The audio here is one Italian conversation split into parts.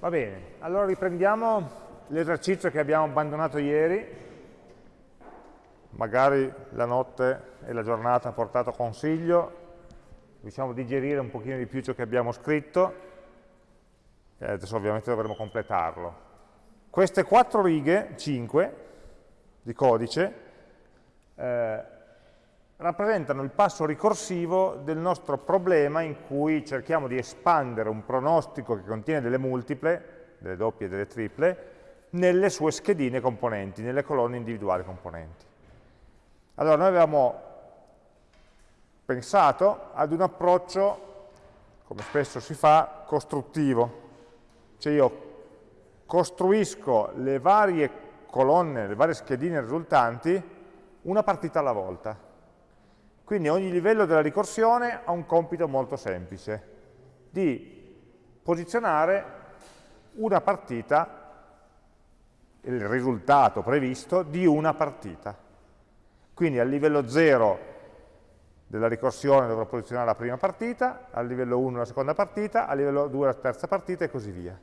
Va bene, allora riprendiamo l'esercizio che abbiamo abbandonato ieri, magari la notte e la giornata hanno portato consiglio, riusciamo a digerire un pochino di più ciò che abbiamo scritto, e adesso ovviamente dovremo completarlo. Queste quattro righe, cinque, di codice, eh, rappresentano il passo ricorsivo del nostro problema in cui cerchiamo di espandere un pronostico che contiene delle multiple, delle doppie e delle triple, nelle sue schedine componenti, nelle colonne individuali componenti. Allora noi avevamo pensato ad un approccio, come spesso si fa, costruttivo. Cioè io costruisco le varie colonne, le varie schedine risultanti, una partita alla volta quindi ogni livello della ricorsione ha un compito molto semplice, di posizionare una partita, il risultato previsto di una partita. Quindi al livello 0 della ricorsione dovrò posizionare la prima partita, al livello 1 la seconda partita, al livello 2 la terza partita e così via.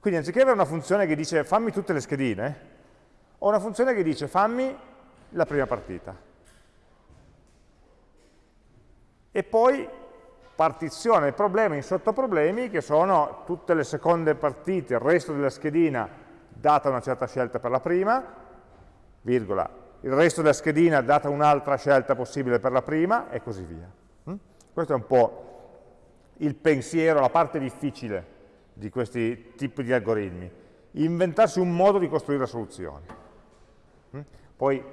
Quindi anziché avere una funzione che dice fammi tutte le schedine, ho una funzione che dice fammi la prima partita e poi partizione del problema in sottoproblemi che sono tutte le seconde partite, il resto della schedina data una certa scelta per la prima, virgola, il resto della schedina data un'altra scelta possibile per la prima e così via. Mm? Questo è un po' il pensiero, la parte difficile di questi tipi di algoritmi, inventarsi un modo di costruire soluzioni. Mm? Poi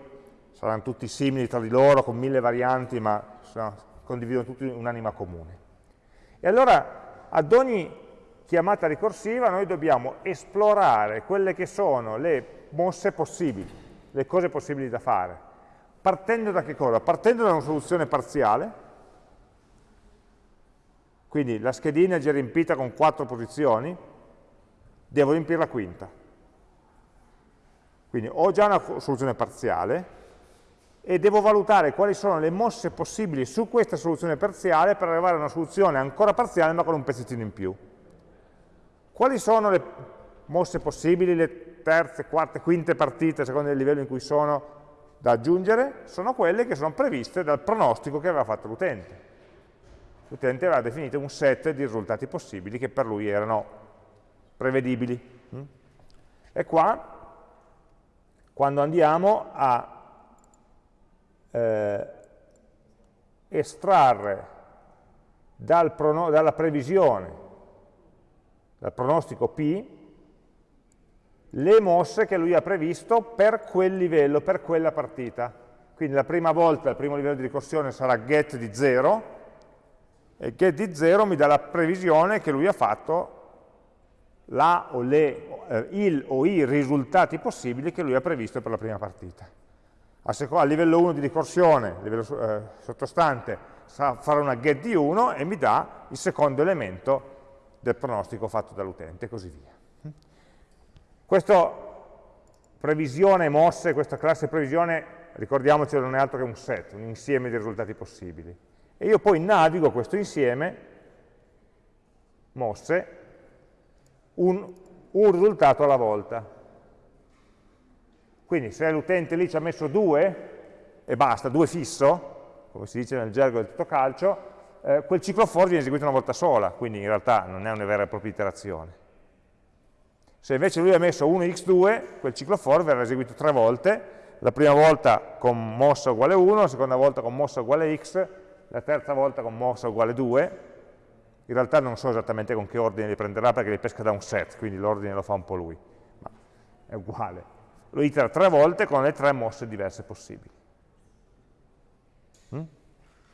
saranno tutti simili tra di loro, con mille varianti, ma condividono tutti un'anima comune. E allora ad ogni chiamata ricorsiva noi dobbiamo esplorare quelle che sono le mosse possibili, le cose possibili da fare. Partendo da che cosa? Partendo da una soluzione parziale, quindi la schedina è già riempita con quattro posizioni, devo riempire la quinta. Quindi ho già una soluzione parziale, e devo valutare quali sono le mosse possibili su questa soluzione parziale per arrivare a una soluzione ancora parziale ma con un pezzettino in più. Quali sono le mosse possibili, le terze, quarte, quinte partite, a seconda del livello in cui sono, da aggiungere? Sono quelle che sono previste dal pronostico che aveva fatto l'utente. L'utente aveva definito un set di risultati possibili che per lui erano prevedibili. E qua, quando andiamo a eh, estrarre dal dalla previsione, dal pronostico P, le mosse che lui ha previsto per quel livello, per quella partita. Quindi la prima volta, il primo livello di ricorsione sarà get di 0, e get di 0 mi dà la previsione che lui ha fatto la o le, eh, il o i risultati possibili che lui ha previsto per la prima partita a, a livello 1 di ricorsione, a livello eh, sottostante, farà una get di 1 e mi dà il secondo elemento del pronostico fatto dall'utente e così via. Questa previsione mosse, questa classe previsione, ricordiamoci non è altro che un set, un insieme di risultati possibili. E io poi navigo questo insieme, mosse, un, un risultato alla volta. Quindi se l'utente lì ci ha messo due, e basta, due fisso, come si dice nel gergo del tutto calcio, eh, quel ciclo for viene eseguito una volta sola, quindi in realtà non è una vera e propria iterazione. Se invece lui ha messo 1x2, quel ciclo for verrà eseguito tre volte, la prima volta con mossa uguale 1, la seconda volta con mossa uguale x, la terza volta con mossa uguale 2, in realtà non so esattamente con che ordine li prenderà perché li pesca da un set, quindi l'ordine lo fa un po' lui, ma è uguale lo itera tre volte con le tre mosse diverse possibili. Mm?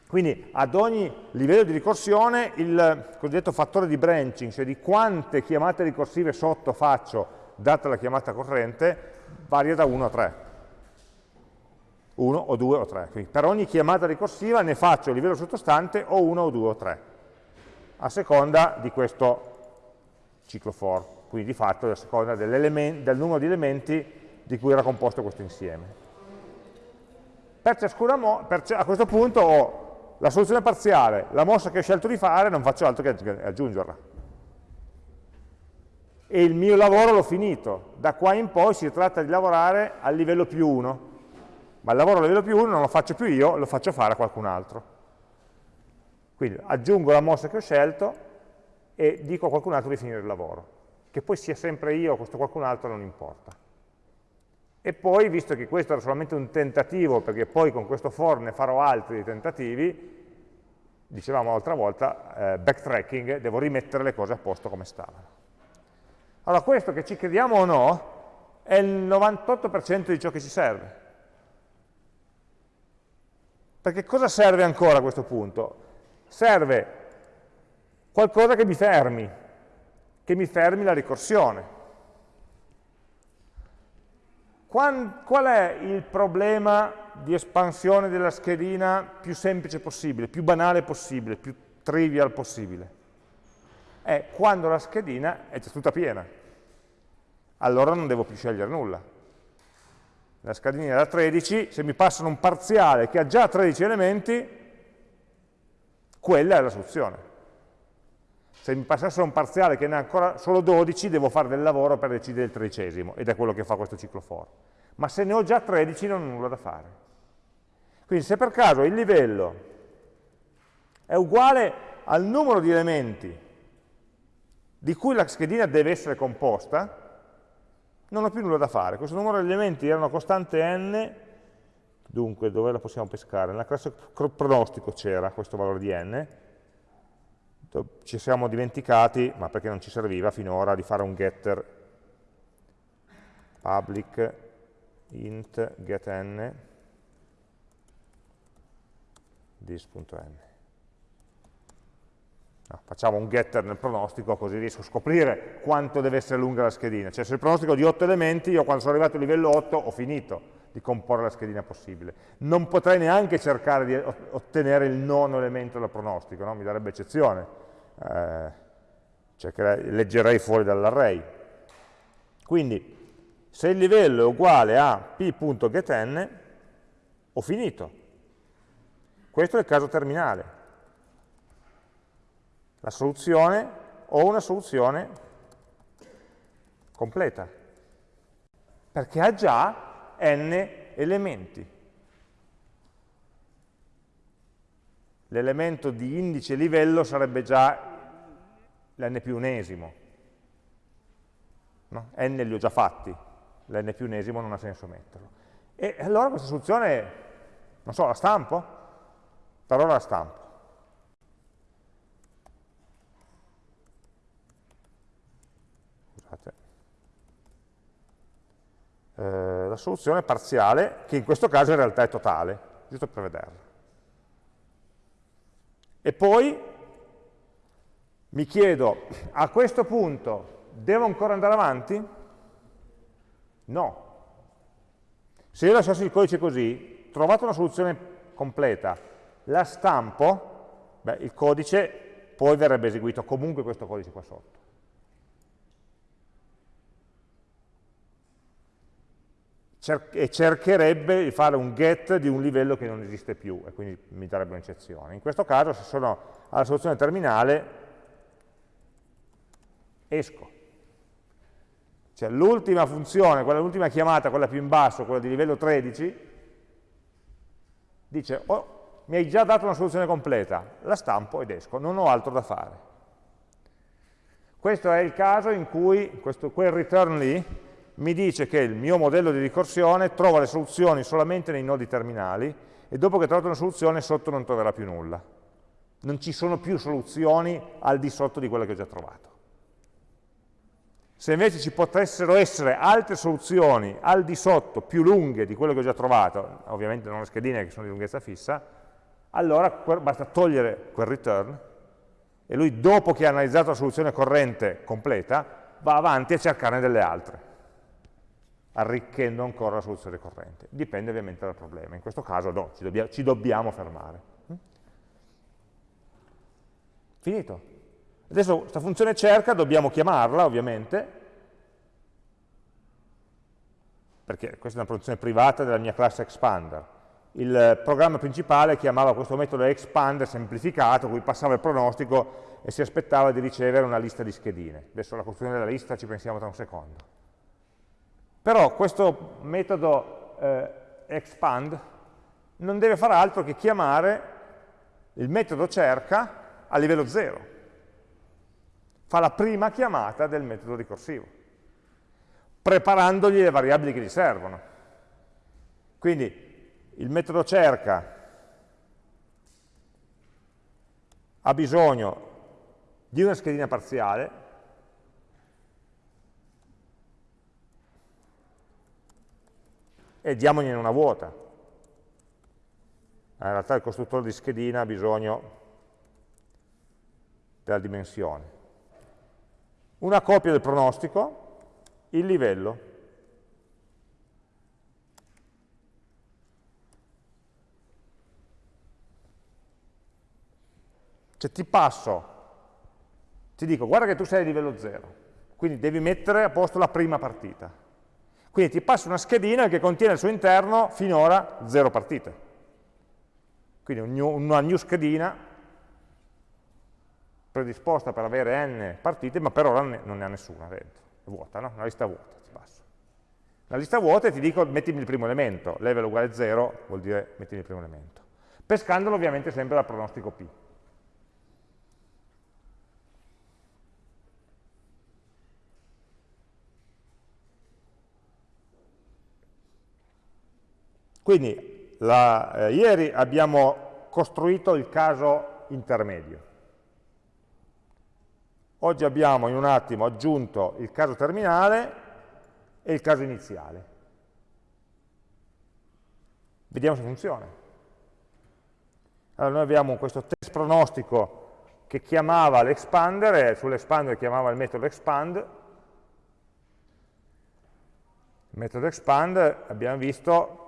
Quindi ad ogni livello di ricorsione il cosiddetto fattore di branching, cioè di quante chiamate ricorsive sotto faccio data la chiamata corrente, varia da 1 a 3. 1 o 2 o 3. Quindi per ogni chiamata ricorsiva ne faccio a livello sottostante o 1 o 2 o 3, a seconda di questo ciclo for, quindi di fatto a seconda del numero di elementi di cui era composto questo insieme. Per ciascuna per, a questo punto ho la soluzione parziale, la mossa che ho scelto di fare, non faccio altro che aggiungerla. e il mio lavoro l'ho finito. Da qua in poi si tratta di lavorare al livello più 1, ma il lavoro a livello più 1 non lo faccio più io, lo faccio fare a qualcun altro. Quindi aggiungo la mossa che ho scelto e dico a qualcun altro di finire il lavoro. Che poi sia sempre io o questo qualcun altro non importa. E poi, visto che questo era solamente un tentativo, perché poi con questo for ne farò altri tentativi, dicevamo l'altra volta, eh, backtracking, devo rimettere le cose a posto come stavano. Allora questo che ci crediamo o no, è il 98% di ciò che ci serve. Perché cosa serve ancora a questo punto? Serve qualcosa che mi fermi, che mi fermi la ricorsione. Qual è il problema di espansione della schedina più semplice possibile, più banale possibile, più trivial possibile? È quando la schedina è già tutta piena. Allora non devo più scegliere nulla. La schedina da 13, se mi passano un parziale che ha già 13 elementi, quella è la soluzione. Se mi passassero un parziale che ne ha ancora solo 12, devo fare del lavoro per decidere il tredicesimo, ed è quello che fa questo ciclo for. Ma se ne ho già 13 non ho nulla da fare. Quindi se per caso il livello è uguale al numero di elementi di cui la schedina deve essere composta, non ho più nulla da fare. Questo numero di elementi era una costante n, dunque dove la possiamo pescare? Nella classe pronostico c'era questo valore di n, ci siamo dimenticati, ma perché non ci serviva finora, di fare un getter public int getN this.n. No, facciamo un getter nel pronostico così riesco a scoprire quanto deve essere lunga la schedina. Cioè se il pronostico è di 8 elementi, io quando sono arrivato a livello 8 ho finito di comporre la schedina possibile. Non potrei neanche cercare di ottenere il nono elemento del pronostico, no? mi darebbe eccezione eh, cercherei, leggerei fuori dall'array. Quindi, se il livello è uguale a p.getN, ho finito. Questo è il caso terminale. La soluzione, ho una soluzione completa, perché ha già n elementi. l'elemento di indice livello sarebbe già l'n più unesimo. No? n li ho già fatti, l'n più unesimo non ha senso metterlo. E allora questa soluzione, non so, la stampo? Per ora la stampo. Scusate. Eh, la soluzione parziale, che in questo caso in realtà è totale, giusto per vederla. E poi mi chiedo, a questo punto devo ancora andare avanti? No. Se io lasciassi il codice così, trovato una soluzione completa, la stampo, beh, il codice poi verrebbe eseguito comunque questo codice qua sotto. E cercherebbe di fare un get di un livello che non esiste più e quindi mi darebbe un'eccezione. In questo caso, se sono alla soluzione terminale, esco. Cioè l'ultima funzione, l'ultima chiamata, quella più in basso, quella di livello 13, dice, oh, mi hai già dato una soluzione completa, la stampo ed esco, non ho altro da fare. Questo è il caso in cui questo, quel return lì mi dice che il mio modello di ricorsione trova le soluzioni solamente nei nodi terminali e dopo che ho trovato una soluzione sotto non troverà più nulla. Non ci sono più soluzioni al di sotto di quelle che ho già trovato. Se invece ci potessero essere altre soluzioni al di sotto, più lunghe di quelle che ho già trovato, ovviamente non le schedine che sono di lunghezza fissa, allora basta togliere quel return e lui dopo che ha analizzato la soluzione corrente completa va avanti a cercarne delle altre arricchendo ancora la soluzione corrente. Dipende ovviamente dal problema. In questo caso no, ci, dobbia, ci dobbiamo fermare. Mm? Finito. Adesso questa funzione cerca dobbiamo chiamarla, ovviamente, perché questa è una funzione privata della mia classe expander. Il programma principale chiamava questo metodo expander semplificato, cui passava il pronostico e si aspettava di ricevere una lista di schedine. Adesso alla costruzione della lista ci pensiamo tra un secondo. Però questo metodo eh, expand non deve fare altro che chiamare il metodo cerca a livello 0. Fa la prima chiamata del metodo ricorsivo, preparandogli le variabili che gli servono. Quindi il metodo cerca ha bisogno di una schedina parziale, e diamogliene una vuota. In realtà il costruttore di schedina ha bisogno della dimensione. Una copia del pronostico, il livello. Cioè ti passo, ti dico, guarda che tu sei a livello 0, quindi devi mettere a posto la prima partita. Quindi ti passo una schedina che contiene al suo interno finora 0 partite. Quindi una new schedina predisposta per avere n partite, ma per ora non ne ha nessuna dentro, è vuota, no? Una lista vuota, ti passo. La lista vuota e ti dico mettimi il primo elemento, level uguale 0 vuol dire mettimi il primo elemento. Pescandolo ovviamente sempre dal pronostico P. Quindi la, eh, ieri abbiamo costruito il caso intermedio. Oggi abbiamo in un attimo aggiunto il caso terminale e il caso iniziale. Vediamo se funziona. Allora noi abbiamo questo test pronostico che chiamava l'expander e sull'expander chiamava il metodo expand. Il metodo expand abbiamo visto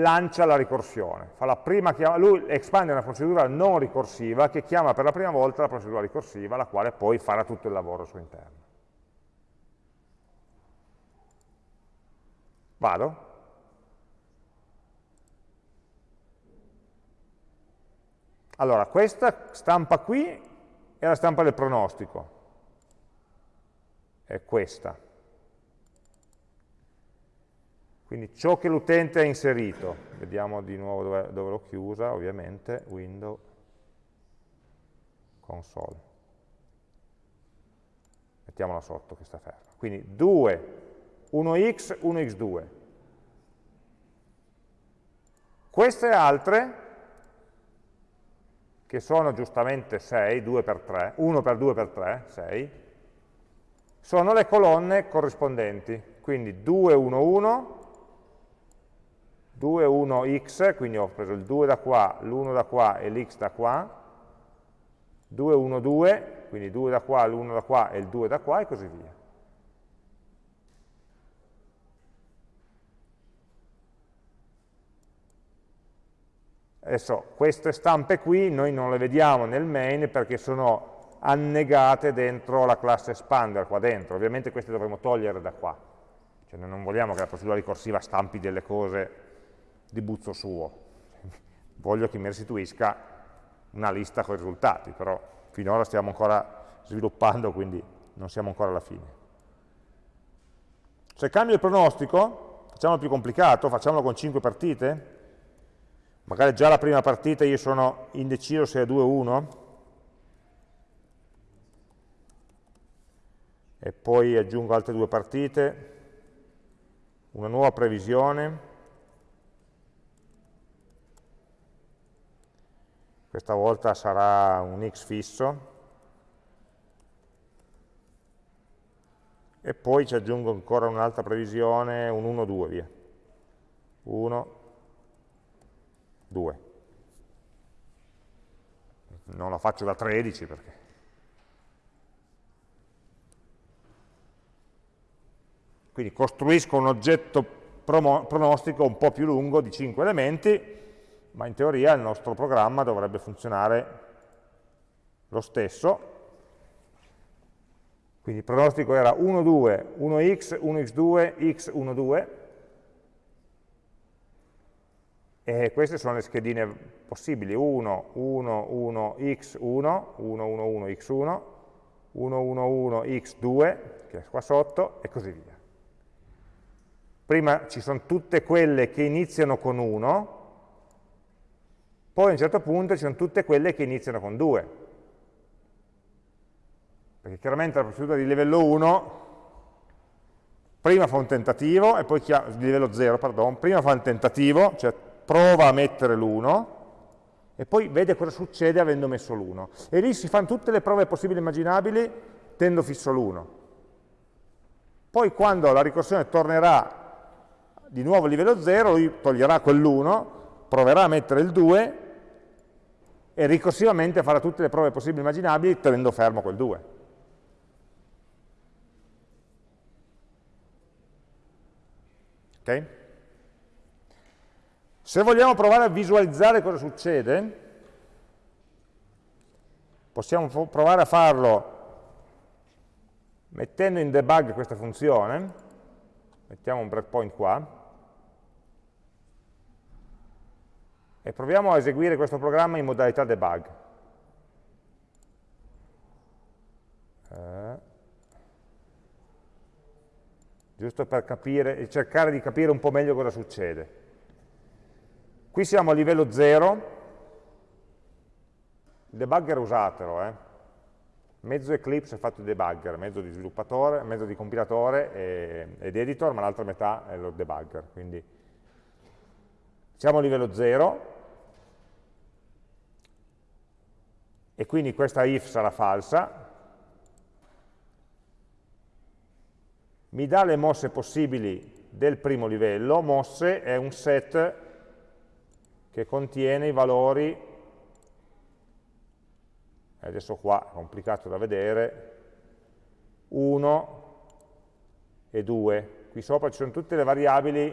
lancia la ricorsione. lui expande una procedura non ricorsiva che chiama per la prima volta la procedura ricorsiva, la quale poi farà tutto il lavoro al suo interno. Vado? Allora, questa stampa qui è la stampa del pronostico, è questa. Quindi ciò che l'utente ha inserito, vediamo di nuovo dove, dove l'ho chiusa, ovviamente, window, console. Mettiamola sotto che sta ferma. Quindi 2, 1x, 1x2. Queste altre, che sono giustamente 6, 2 per 3, 1 per 2 per 3, 6, sono le colonne corrispondenti. Quindi 2, 1, 1, 2, 1, x, quindi ho preso il 2 da qua, l'1 da qua e l'x da qua, 2, 1, 2, quindi 2 da qua, l'1 da qua e il 2 da qua e così via. Adesso queste stampe qui noi non le vediamo nel main perché sono annegate dentro la classe expander qua dentro, ovviamente queste dovremo togliere da qua, cioè non vogliamo che la procedura ricorsiva stampi delle cose di buzzo suo. Voglio che mi restituisca una lista con i risultati, però finora stiamo ancora sviluppando, quindi non siamo ancora alla fine. Se cambio il pronostico, facciamolo più complicato, facciamolo con 5 partite, magari già la prima partita io sono indeciso se è 2 o 1, e poi aggiungo altre due partite, una nuova previsione, questa volta sarà un x fisso, e poi ci aggiungo ancora un'altra previsione, un 1, 2, via. 1, 2. Non la faccio da 13 perché... Quindi costruisco un oggetto pronostico un po' più lungo di 5 elementi, ma in teoria il nostro programma dovrebbe funzionare lo stesso. Quindi il pronostico era 1, 2, 1x, 1x2, x, 1, 2, E queste sono le schedine possibili, 1, 1, 1, x1, 1, 1, 1, x1, 1, 1, 1, x2, che è qua sotto, e così via. Prima ci sono tutte quelle che iniziano con 1, poi a un certo punto ci sono tutte quelle che iniziano con 2. Perché chiaramente la procedura di livello 1 prima fa un tentativo, e poi di livello 0, pardon, prima fa un tentativo, cioè prova a mettere l'1 e poi vede cosa succede avendo messo l'1. E lì si fanno tutte le prove possibili e immaginabili tenendo fisso l'1. Poi quando la ricorsione tornerà di nuovo a livello 0, lui toglierà quell'1, proverà a mettere il 2 e ricorsivamente farà tutte le prove possibili e immaginabili tenendo fermo quel 2. Ok? Se vogliamo provare a visualizzare cosa succede, possiamo provare a farlo mettendo in debug questa funzione, mettiamo un breakpoint qua, e proviamo a eseguire questo programma in modalità debug. Eh, giusto per capire, cercare di capire un po' meglio cosa succede. Qui siamo a livello 0, il debugger usatelo, eh. mezzo Eclipse è fatto di debugger, mezzo di sviluppatore, mezzo di compilatore e, ed editor, ma l'altra metà è lo debugger. Quindi siamo a livello 0 e quindi questa if sarà falsa, mi dà le mosse possibili del primo livello, mosse è un set che contiene i valori, adesso qua è complicato da vedere, 1 e 2. Qui sopra ci sono tutte le variabili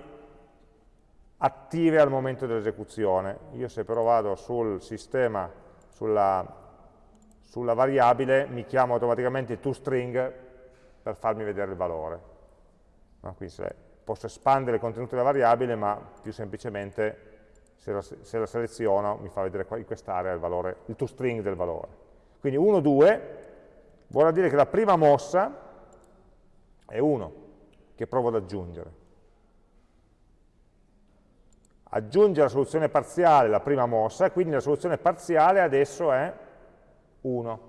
attive al momento dell'esecuzione. Io se però vado sul sistema, sulla, sulla variabile, mi chiamo automaticamente toString per farmi vedere il valore. No? Quindi posso espandere il contenuto della variabile, ma più semplicemente se la, se la seleziono mi fa vedere in quest'area il, il toString del valore. Quindi 1, 2 vuol dire che la prima mossa è 1, che provo ad aggiungere. Aggiunge la soluzione parziale la prima mossa, quindi la soluzione parziale adesso è 1.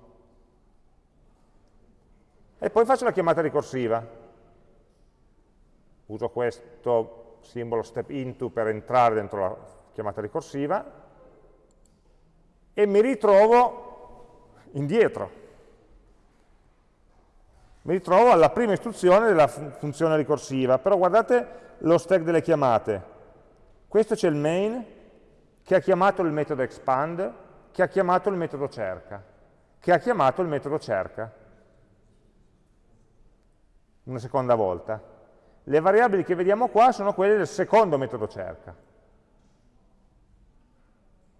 E poi faccio la chiamata ricorsiva. Uso questo simbolo step into per entrare dentro la chiamata ricorsiva, e mi ritrovo indietro. Mi ritrovo alla prima istruzione della funzione ricorsiva, però guardate lo stack delle chiamate. Questo c'è il main, che ha chiamato il metodo expand, che ha chiamato il metodo cerca, che ha chiamato il metodo cerca. Una seconda volta. Le variabili che vediamo qua sono quelle del secondo metodo cerca.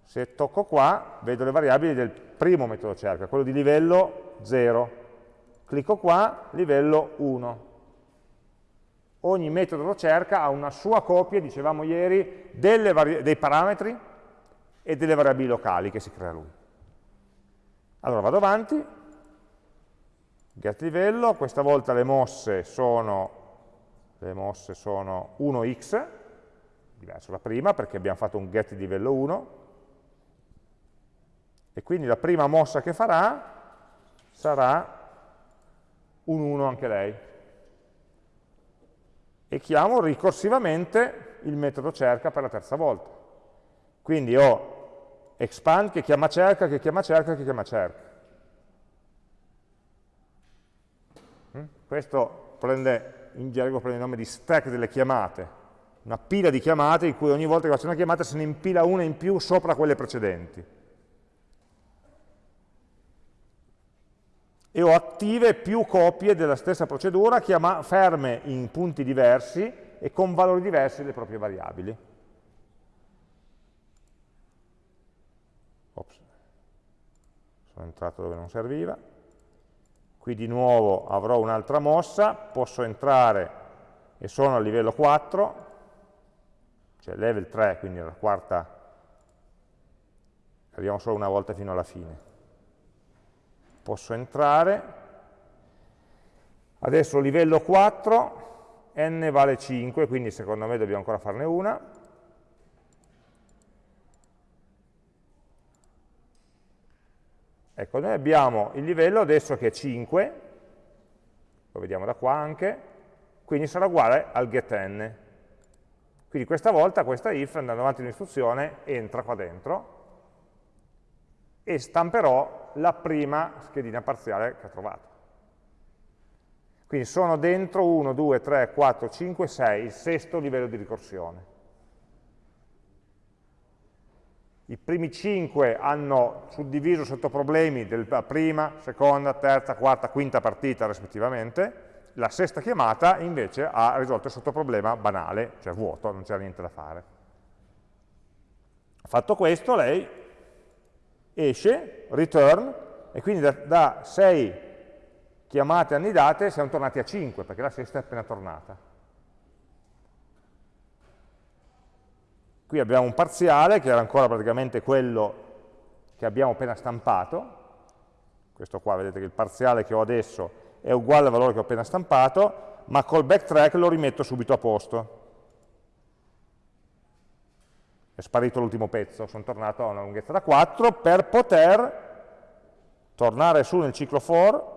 Se tocco qua, vedo le variabili del primo metodo cerca, quello di livello 0. Clicco qua, livello 1. Ogni metodo cerca ha una sua copia, dicevamo ieri, dei parametri e delle variabili locali che si crea lui. Allora vado avanti, get livello, questa volta le mosse sono, le mosse sono 1x, diverso da prima perché abbiamo fatto un get livello 1, e quindi la prima mossa che farà sarà un 1 anche lei. E chiamo ricorsivamente il metodo cerca per la terza volta. Quindi ho expand che chiama cerca, che chiama cerca, che chiama cerca. Mm? Questo prende, in gergo prende il nome di stack delle chiamate, una pila di chiamate in cui ogni volta che faccio una chiamata se ne impila una in più sopra quelle precedenti. e ho attive più copie della stessa procedura ferme in punti diversi e con valori diversi delle proprie variabili. Ops. Sono entrato dove non serviva. Qui di nuovo avrò un'altra mossa, posso entrare e sono a livello 4, cioè level 3, quindi la quarta, arriviamo solo una volta fino alla fine. Posso entrare, adesso livello 4, n vale 5, quindi secondo me dobbiamo ancora farne una, Ecco, noi abbiamo il livello adesso che è 5, lo vediamo da qua anche, quindi sarà uguale al getN. Quindi questa volta questa if, andando avanti l'instruzione, entra qua dentro e stamperò la prima schedina parziale che ha trovato. Quindi sono dentro 1, 2, 3, 4, 5, 6, il sesto livello di ricorsione. I primi 5 hanno suddiviso sotto problemi della prima, seconda, terza, quarta, quinta partita rispettivamente, la sesta chiamata invece ha risolto il sottoproblema banale, cioè vuoto, non c'era niente da fare. Fatto questo, lei esce, return, e quindi da, da 6 chiamate annidate siamo tornati a 5, perché la sesta è appena tornata. Qui abbiamo un parziale, che era ancora praticamente quello che abbiamo appena stampato. Questo qua, vedete che il parziale che ho adesso è uguale al valore che ho appena stampato, ma col backtrack lo rimetto subito a posto. È sparito l'ultimo pezzo, sono tornato a una lunghezza da 4 per poter tornare su nel ciclo for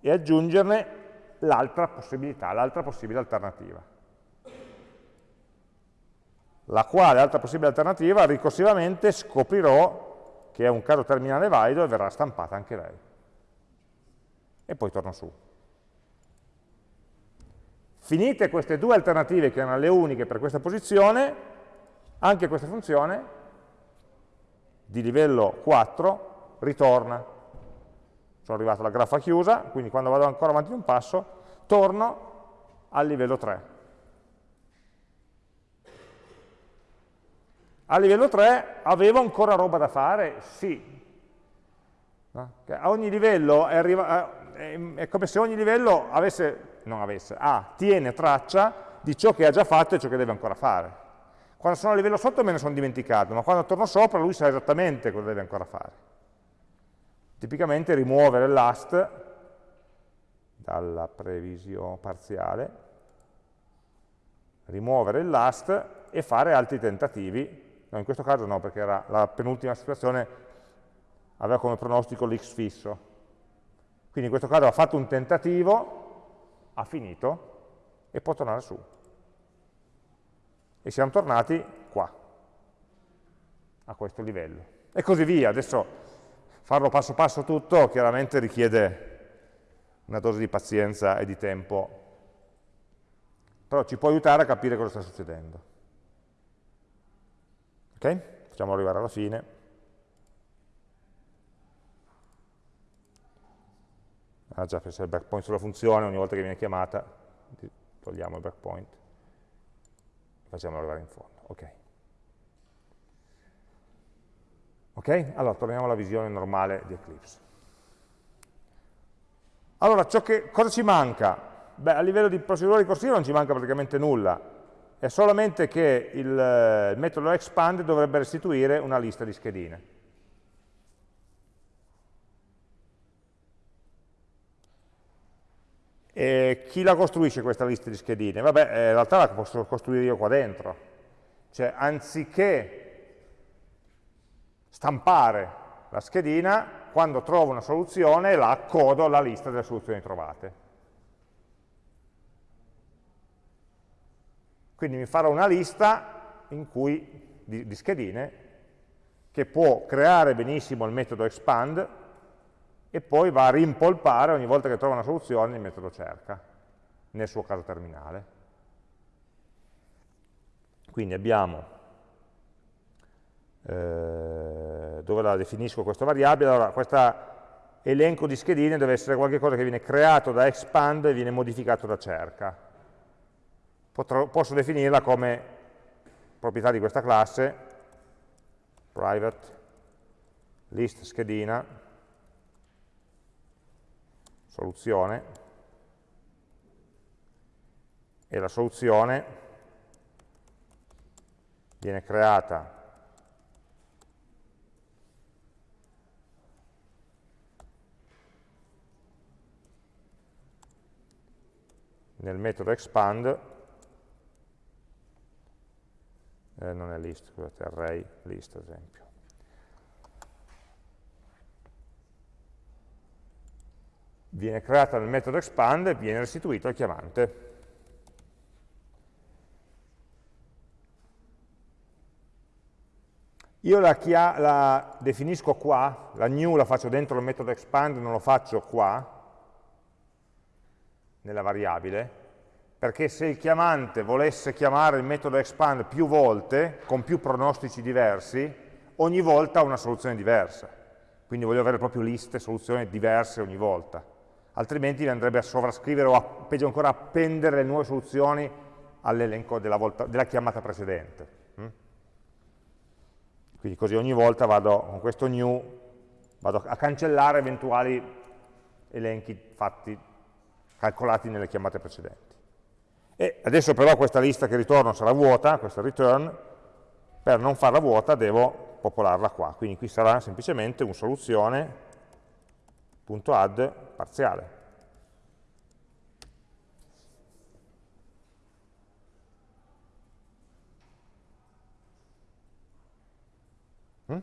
e aggiungerne l'altra possibilità, l'altra possibile alternativa la quale altra possibile alternativa ricorsivamente scoprirò che è un caso terminale valido e verrà stampata anche lei. E poi torno su. Finite queste due alternative che erano le uniche per questa posizione, anche questa funzione di livello 4 ritorna. Sono arrivato alla graffa chiusa, quindi quando vado ancora avanti di un passo, torno al livello 3. A livello 3 avevo ancora roba da fare? Sì. A ogni livello è, è, come se ogni livello avesse, non avesse, ah, tiene traccia di ciò che ha già fatto e ciò che deve ancora fare. Quando sono a livello sotto me ne sono dimenticato, ma quando torno sopra lui sa esattamente cosa deve ancora fare. Tipicamente rimuovere last dalla previsione parziale, rimuovere last e fare altri tentativi no, in questo caso no, perché era la penultima situazione aveva come pronostico l'x fisso. Quindi in questo caso ha fatto un tentativo, ha finito e può tornare su. E siamo tornati qua, a questo livello. E così via. Adesso farlo passo passo tutto chiaramente richiede una dose di pazienza e di tempo, però ci può aiutare a capire cosa sta succedendo. Ok? Facciamo arrivare alla fine. Ah già, se il breakpoint sulla funzione, ogni volta che viene chiamata, togliamo il breakpoint, facciamo arrivare in fondo. Ok. Ok? Allora, torniamo alla visione normale di Eclipse. Allora, che, cosa ci manca? Beh, a livello di procedura ricorsiva non ci manca praticamente nulla è solamente che il, il metodo expand dovrebbe restituire una lista di schedine. E chi la costruisce questa lista di schedine? Vabbè, eh, in realtà la posso costruire io qua dentro. Cioè, anziché stampare la schedina, quando trovo una soluzione la accodo alla lista delle soluzioni trovate. Quindi mi farò una lista cui, di, di schedine che può creare benissimo il metodo expand e poi va a rimpolpare ogni volta che trova una soluzione il metodo cerca, nel suo caso terminale. Quindi abbiamo, eh, dove la definisco questa variabile, allora questo elenco di schedine deve essere qualcosa che viene creato da expand e viene modificato da cerca potrò, posso definirla come proprietà di questa classe, private list schedina, soluzione, e la soluzione viene creata nel metodo expand, eh, non è list, scusate, array list ad esempio. Viene creata nel metodo expand e viene restituito al chiamante. Io la, la, definisco qua, la new la faccio dentro il metodo expand, non lo faccio qua, nella variabile, perché se il chiamante volesse chiamare il metodo expand più volte, con più pronostici diversi, ogni volta ha una soluzione diversa. Quindi voglio avere proprio liste, soluzioni diverse ogni volta. Altrimenti andrebbe a sovrascrivere o, a, peggio ancora, appendere le nuove soluzioni all'elenco della, della, chiamata precedente. Mm? Quindi così ogni volta vado con questo new vado a cancellare eventuali elenchi fatti calcolati nelle chiamate precedenti. E adesso però questa lista che ritorno sarà vuota, questa return, per non farla vuota devo popolarla qua, quindi qui sarà semplicemente un soluzione.add parziale. Mm?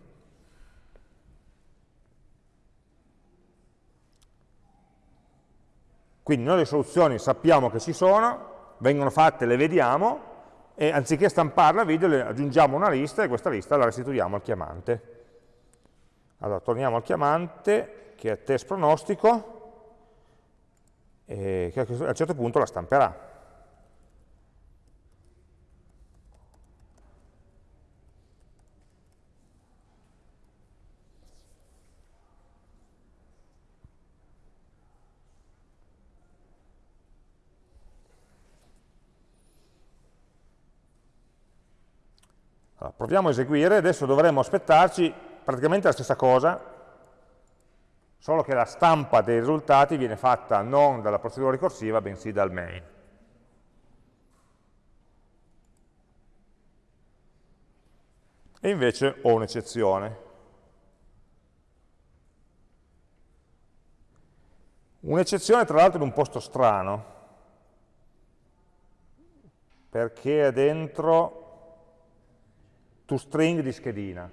Quindi noi le soluzioni sappiamo che ci sono, vengono fatte, le vediamo, e anziché stamparla a video le aggiungiamo una lista e questa lista la restituiamo al chiamante. Allora, torniamo al chiamante, che è test pronostico, e che a un certo punto la stamperà. Allora, proviamo a eseguire, adesso dovremmo aspettarci praticamente la stessa cosa, solo che la stampa dei risultati viene fatta non dalla procedura ricorsiva, bensì dal main. E invece ho un'eccezione. Un'eccezione tra l'altro in un posto strano, perché è dentro toString di schedina.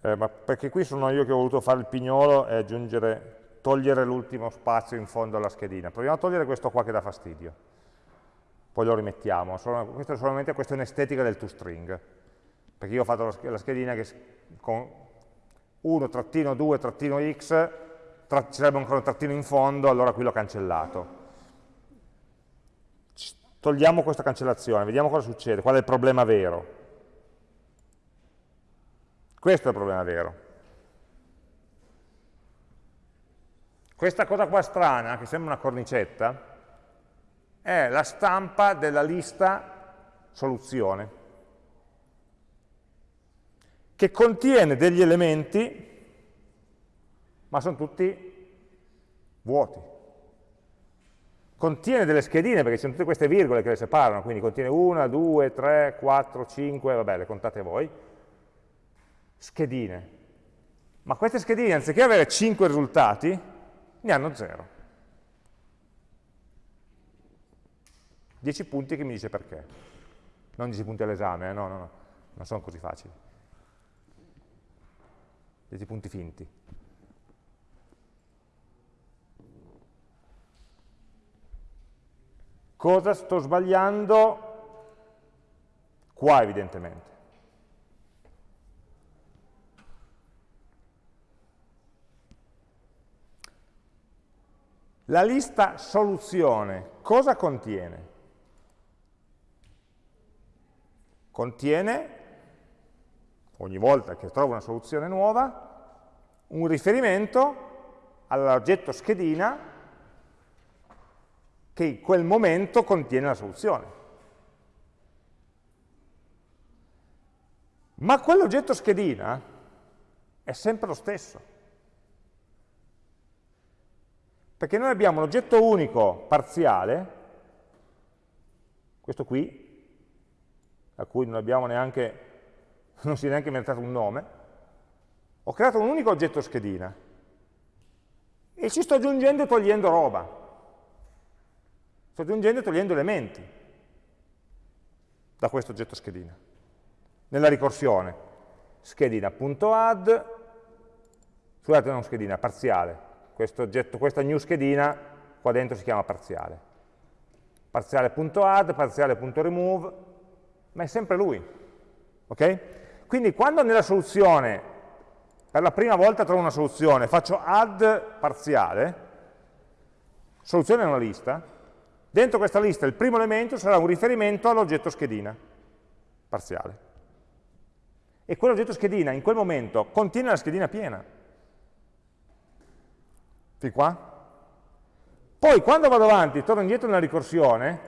Eh, ma perché qui sono io che ho voluto fare il pignolo e aggiungere, togliere l'ultimo spazio in fondo alla schedina. Proviamo a togliere questo qua che dà fastidio. Poi lo rimettiamo. Solo, questa è solamente questione estetica del toString. Perché io ho fatto la schedina che con 1-2-x, ci sarebbe ancora un trattino in fondo, allora qui l'ho cancellato Togliamo questa cancellazione, vediamo cosa succede, qual è il problema vero. Questo è il problema vero. Questa cosa qua strana, che sembra una cornicetta, è la stampa della lista soluzione, che contiene degli elementi, ma sono tutti vuoti contiene delle schedine, perché ci sono tutte queste virgole che le separano, quindi contiene 1, 2, 3, 4, 5, vabbè, le contate voi, schedine. Ma queste schedine, anziché avere 5 risultati, ne hanno 0. 10 punti che mi dice perché. Non 10 punti all'esame, eh? no, no, no, non sono così facili. 10 punti finti. Cosa sto sbagliando? Qua evidentemente. La lista soluzione cosa contiene? Contiene, ogni volta che trovo una soluzione nuova, un riferimento all'oggetto schedina che in quel momento contiene la soluzione. Ma quell'oggetto schedina è sempre lo stesso. Perché noi abbiamo un oggetto unico parziale questo qui, a cui non abbiamo neanche, non si è neanche inventato un nome, ho creato un unico oggetto schedina e ci sto aggiungendo e togliendo roba, sto aggiungendo e togliendo elementi da questo oggetto schedina. Nella ricorsione, schedina.add, scusate non schedina, parziale, questo oggetto, questa new schedina qua dentro si chiama parziale parziale.add, parziale.remove, ma è sempre lui. Okay? Quindi quando nella soluzione, per la prima volta trovo una soluzione, faccio add parziale, soluzione è una lista, dentro questa lista il primo elemento sarà un riferimento all'oggetto schedina, parziale. E quell'oggetto schedina in quel momento contiene la schedina piena. Fin qua? Poi quando vado avanti, torno indietro nella ricorsione,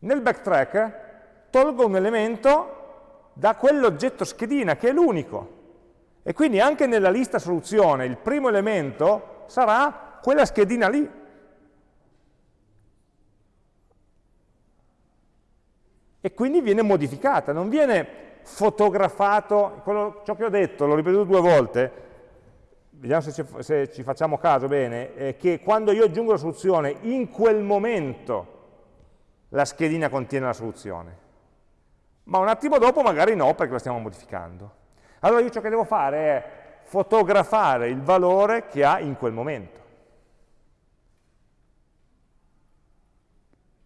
nel backtrack tolgo un elemento da quell'oggetto schedina, che è l'unico. E quindi anche nella lista soluzione il primo elemento sarà quella schedina lì. E quindi viene modificata, non viene fotografato, quello, ciò che ho detto, l'ho ripetuto due volte, vediamo se ci, se ci facciamo caso bene, è che quando io aggiungo la soluzione, in quel momento la schedina contiene la soluzione. Ma un attimo dopo magari no, perché la stiamo modificando. Allora io ciò che devo fare è fotografare il valore che ha in quel momento.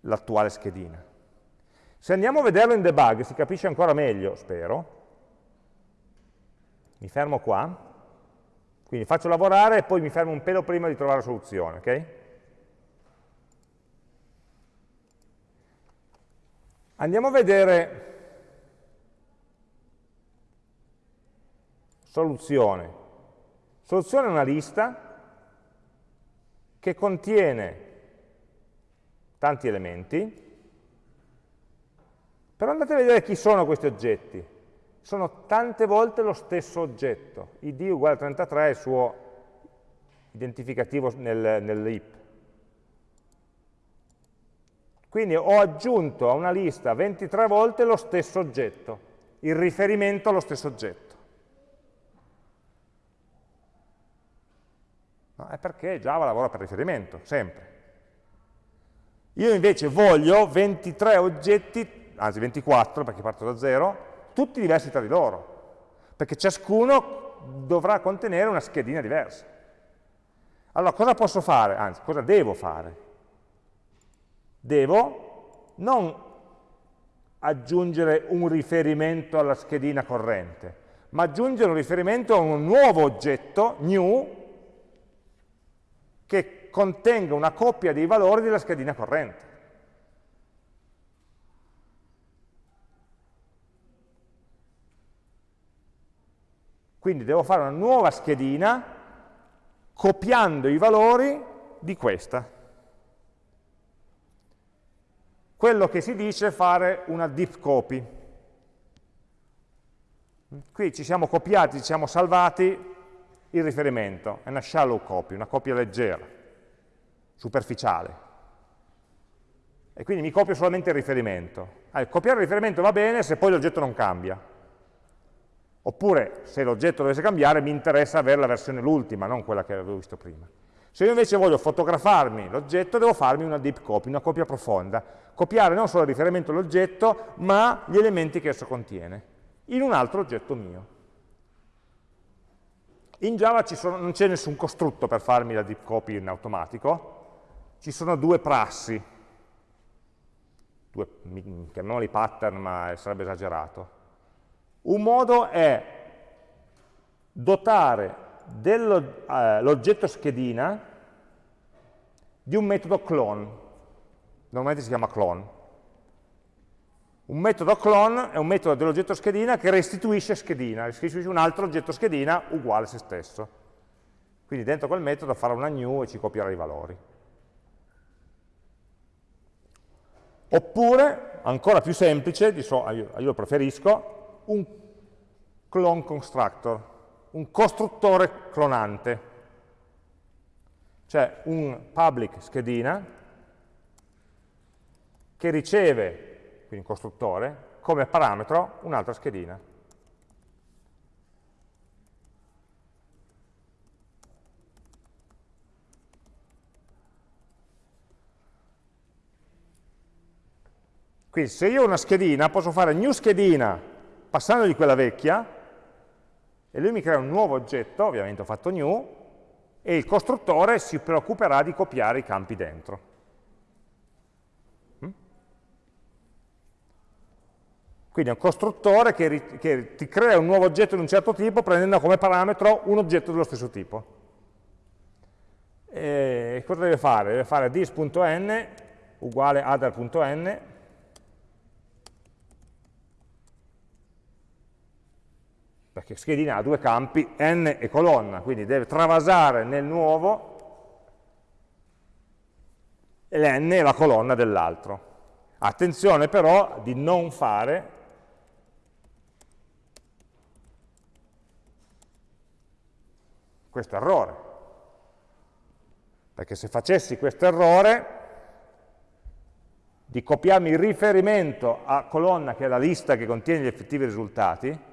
L'attuale schedina. Se andiamo a vederlo in debug si capisce ancora meglio, spero. Mi fermo qua quindi faccio lavorare e poi mi fermo un pelo prima di trovare la soluzione, ok? Andiamo a vedere soluzione. Soluzione è una lista che contiene tanti elementi, però andate a vedere chi sono questi oggetti sono tante volte lo stesso oggetto. id uguale a 33 è il suo identificativo nel, nell'heap. Quindi ho aggiunto a una lista 23 volte lo stesso oggetto, il riferimento allo stesso oggetto. No, è perché Java lavora per riferimento, sempre. Io invece voglio 23 oggetti, anzi 24 perché parto da 0, tutti diversi tra di loro, perché ciascuno dovrà contenere una schedina diversa. Allora, cosa posso fare? Anzi, cosa devo fare? Devo non aggiungere un riferimento alla schedina corrente, ma aggiungere un riferimento a un nuovo oggetto, new, che contenga una coppia dei valori della schedina corrente. Quindi devo fare una nuova schedina copiando i valori di questa. Quello che si dice è fare una deep copy. Qui ci siamo copiati, ci siamo salvati il riferimento, è una shallow copy, una copia leggera, superficiale. E quindi mi copio solamente il riferimento. Allora, copiare il riferimento va bene se poi l'oggetto non cambia. Oppure, se l'oggetto dovesse cambiare, mi interessa avere la versione l'ultima, non quella che avevo visto prima. Se io invece voglio fotografarmi l'oggetto, devo farmi una deep copy, una copia profonda. Copiare non solo il riferimento all'oggetto, ma gli elementi che esso contiene, in un altro oggetto mio. In Java sono, non c'è nessun costrutto per farmi la deep copy in automatico, ci sono due prassi, due, chiamiamoli pattern, ma sarebbe esagerato. Un modo è dotare dell'oggetto eh, schedina di un metodo clone, normalmente si chiama clone. Un metodo clone è un metodo dell'oggetto schedina che restituisce schedina, restituisce un altro oggetto schedina uguale a se stesso. Quindi dentro quel metodo farà una new e ci copierà i valori. Oppure, ancora più semplice, io lo preferisco, un clone constructor, un costruttore clonante, cioè un public schedina che riceve, quindi un costruttore, come parametro un'altra schedina. Quindi se io ho una schedina, posso fare new schedina passandogli quella vecchia, e lui mi crea un nuovo oggetto, ovviamente ho fatto new, e il costruttore si preoccuperà di copiare i campi dentro. Mm? Quindi è un costruttore che, che, ti crea un nuovo oggetto di un certo tipo prendendo come parametro un oggetto dello stesso tipo. E cosa deve fare? Deve fare this.n uguale other.n perché schedina ha due campi, n e colonna, quindi deve travasare nel nuovo l'n è la colonna dell'altro. Attenzione però di non fare questo errore, perché se facessi questo errore di copiarmi il riferimento a colonna che è la lista che contiene gli effettivi risultati,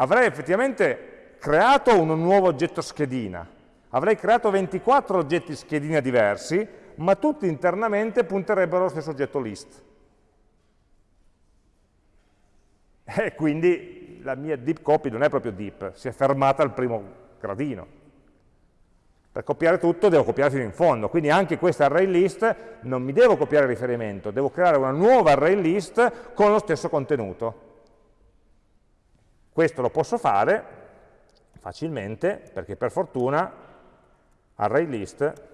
avrei effettivamente creato un nuovo oggetto schedina, avrei creato 24 oggetti schedina diversi, ma tutti internamente punterebbero allo stesso oggetto list. E quindi la mia deep copy non è proprio deep, si è fermata al primo gradino. Per copiare tutto devo copiare fino in fondo, quindi anche questa array list non mi devo copiare il riferimento, devo creare una nuova array list con lo stesso contenuto. Questo lo posso fare facilmente perché per fortuna ArrayList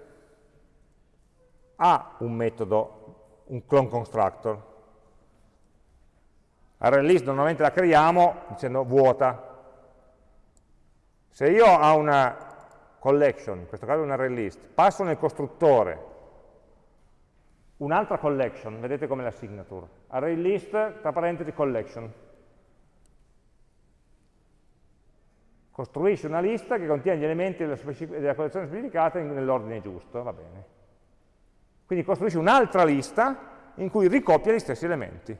ha un metodo, un clone constructor. ArrayList normalmente la creiamo dicendo vuota. Se io ho una collection, in questo caso un ArrayList, passo nel costruttore un'altra collection, vedete come la signature, ArrayList, tra parentesi collection, costruisce una lista che contiene gli elementi della, della collezione specificata nell'ordine giusto, va bene. Quindi costruisce un'altra lista in cui ricopia gli stessi elementi.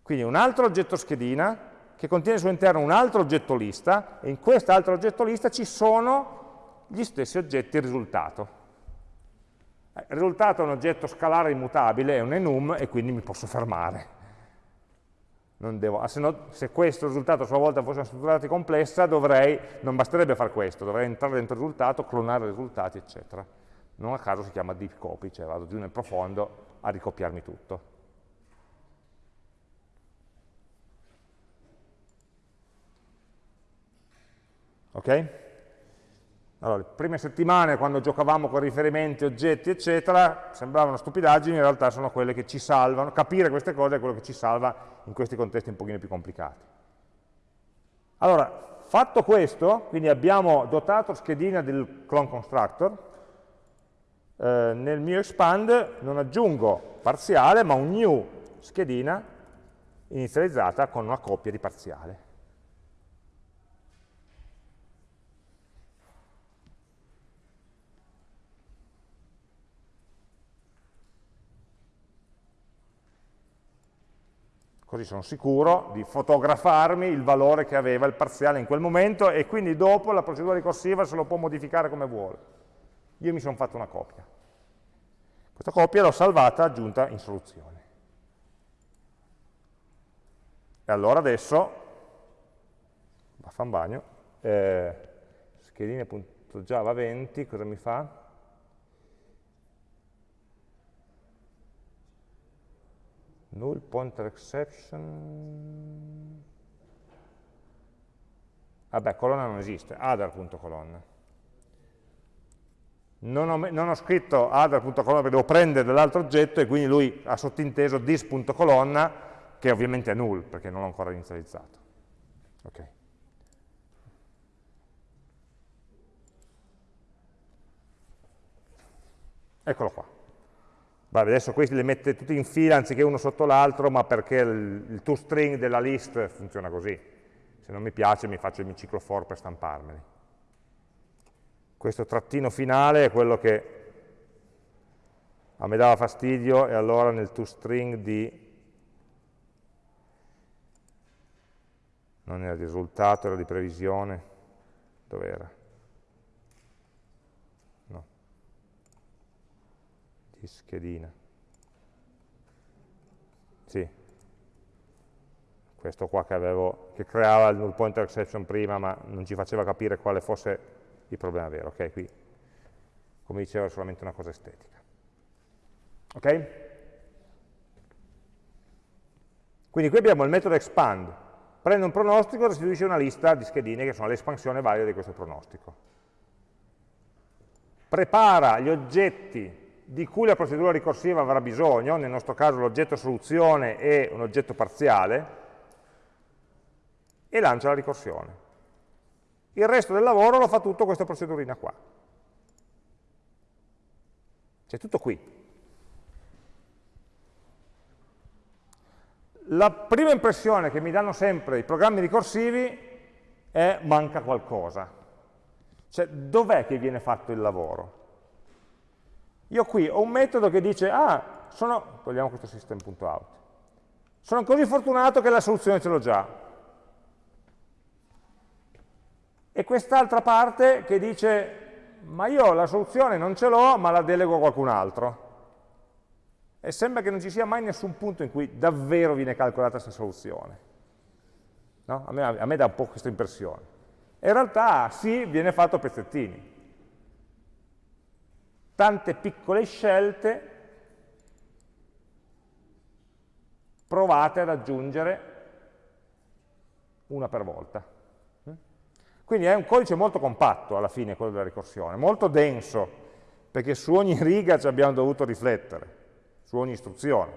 Quindi un altro oggetto schedina che contiene al suo interno un altro oggetto lista e in quest'altro oggetto lista ci sono gli stessi oggetti risultato. Il risultato è un oggetto scalare immutabile, è un enum e quindi mi posso fermare devo, ah, se, no, se, questo risultato a sua volta fosse una struttura dati complessa, dovrei, non basterebbe fare questo, dovrei entrare dentro il risultato, clonare i risultati, eccetera. Non a caso si chiama deep copy, cioè vado giù nel profondo a ricopiarmi tutto. Ok? Allora, le prime settimane, quando giocavamo con riferimenti, oggetti, eccetera, sembravano stupidaggini, in realtà sono quelle che ci salvano, capire queste cose è quello che ci salva in questi contesti un pochino più complicati. Allora, fatto questo, quindi abbiamo dotato schedina del clone constructor, eh, nel mio expand non aggiungo parziale, ma un new schedina inizializzata con una coppia di parziale. Così sono sicuro di fotografarmi il valore che aveva il parziale in quel momento e quindi dopo la procedura ricorsiva se lo può modificare come vuole. Io mi sono fatto una copia. Questa copia l'ho salvata aggiunta in soluzione. E allora adesso, vaffa un bagno, eh, schedine.java 20, cosa mi fa? Null pointer exception. Vabbè colonna non esiste. Other.colonna non ho, non ho scritto other.colonna perché devo prendere dall'altro oggetto e quindi lui ha sottinteso this.colonna che ovviamente è null perché non l'ho ancora inizializzato. Ok. Eccolo qua Vabbè, adesso questi li mette tutti in fila anziché uno sotto l'altro, ma perché il, il toString della list funziona così. Se non mi piace mi faccio il mio ciclo for per stamparmeli. Questo trattino finale è quello che a me dava fastidio e allora nel toString di non era di risultato, era di previsione, dov'era? Di schedina. Sì, questo qua che, avevo, che creava il null pointer exception prima, ma non ci faceva capire quale fosse il problema vero. Ok, qui, come dicevo, è solamente una cosa estetica. Ok? Quindi qui abbiamo il metodo expand, prende un pronostico e restituisce una lista di schedine che sono l'espansione valida di questo pronostico. Prepara gli oggetti di cui la procedura ricorsiva avrà bisogno, nel nostro caso l'oggetto soluzione e un oggetto parziale, e lancia la ricorsione. Il resto del lavoro lo fa tutto questa procedurina qua. C'è tutto qui. La prima impressione che mi danno sempre i programmi ricorsivi è manca qualcosa. Cioè, dov'è che viene fatto il lavoro? Io qui ho un metodo che dice, ah, sono, togliamo questo system.out, sono così fortunato che la soluzione ce l'ho già. E quest'altra parte che dice, ma io la soluzione non ce l'ho, ma la delego a qualcun altro e sembra che non ci sia mai nessun punto in cui davvero viene calcolata questa soluzione. No? A, me, a, me, dà un po' questa impressione. In realtà sì, viene fatto a pezzettini. Tante piccole scelte provate ad aggiungere una per volta. Quindi è un codice molto compatto alla fine quello della ricorsione, molto denso, perché su ogni riga ci abbiamo dovuto riflettere su ogni istruzione.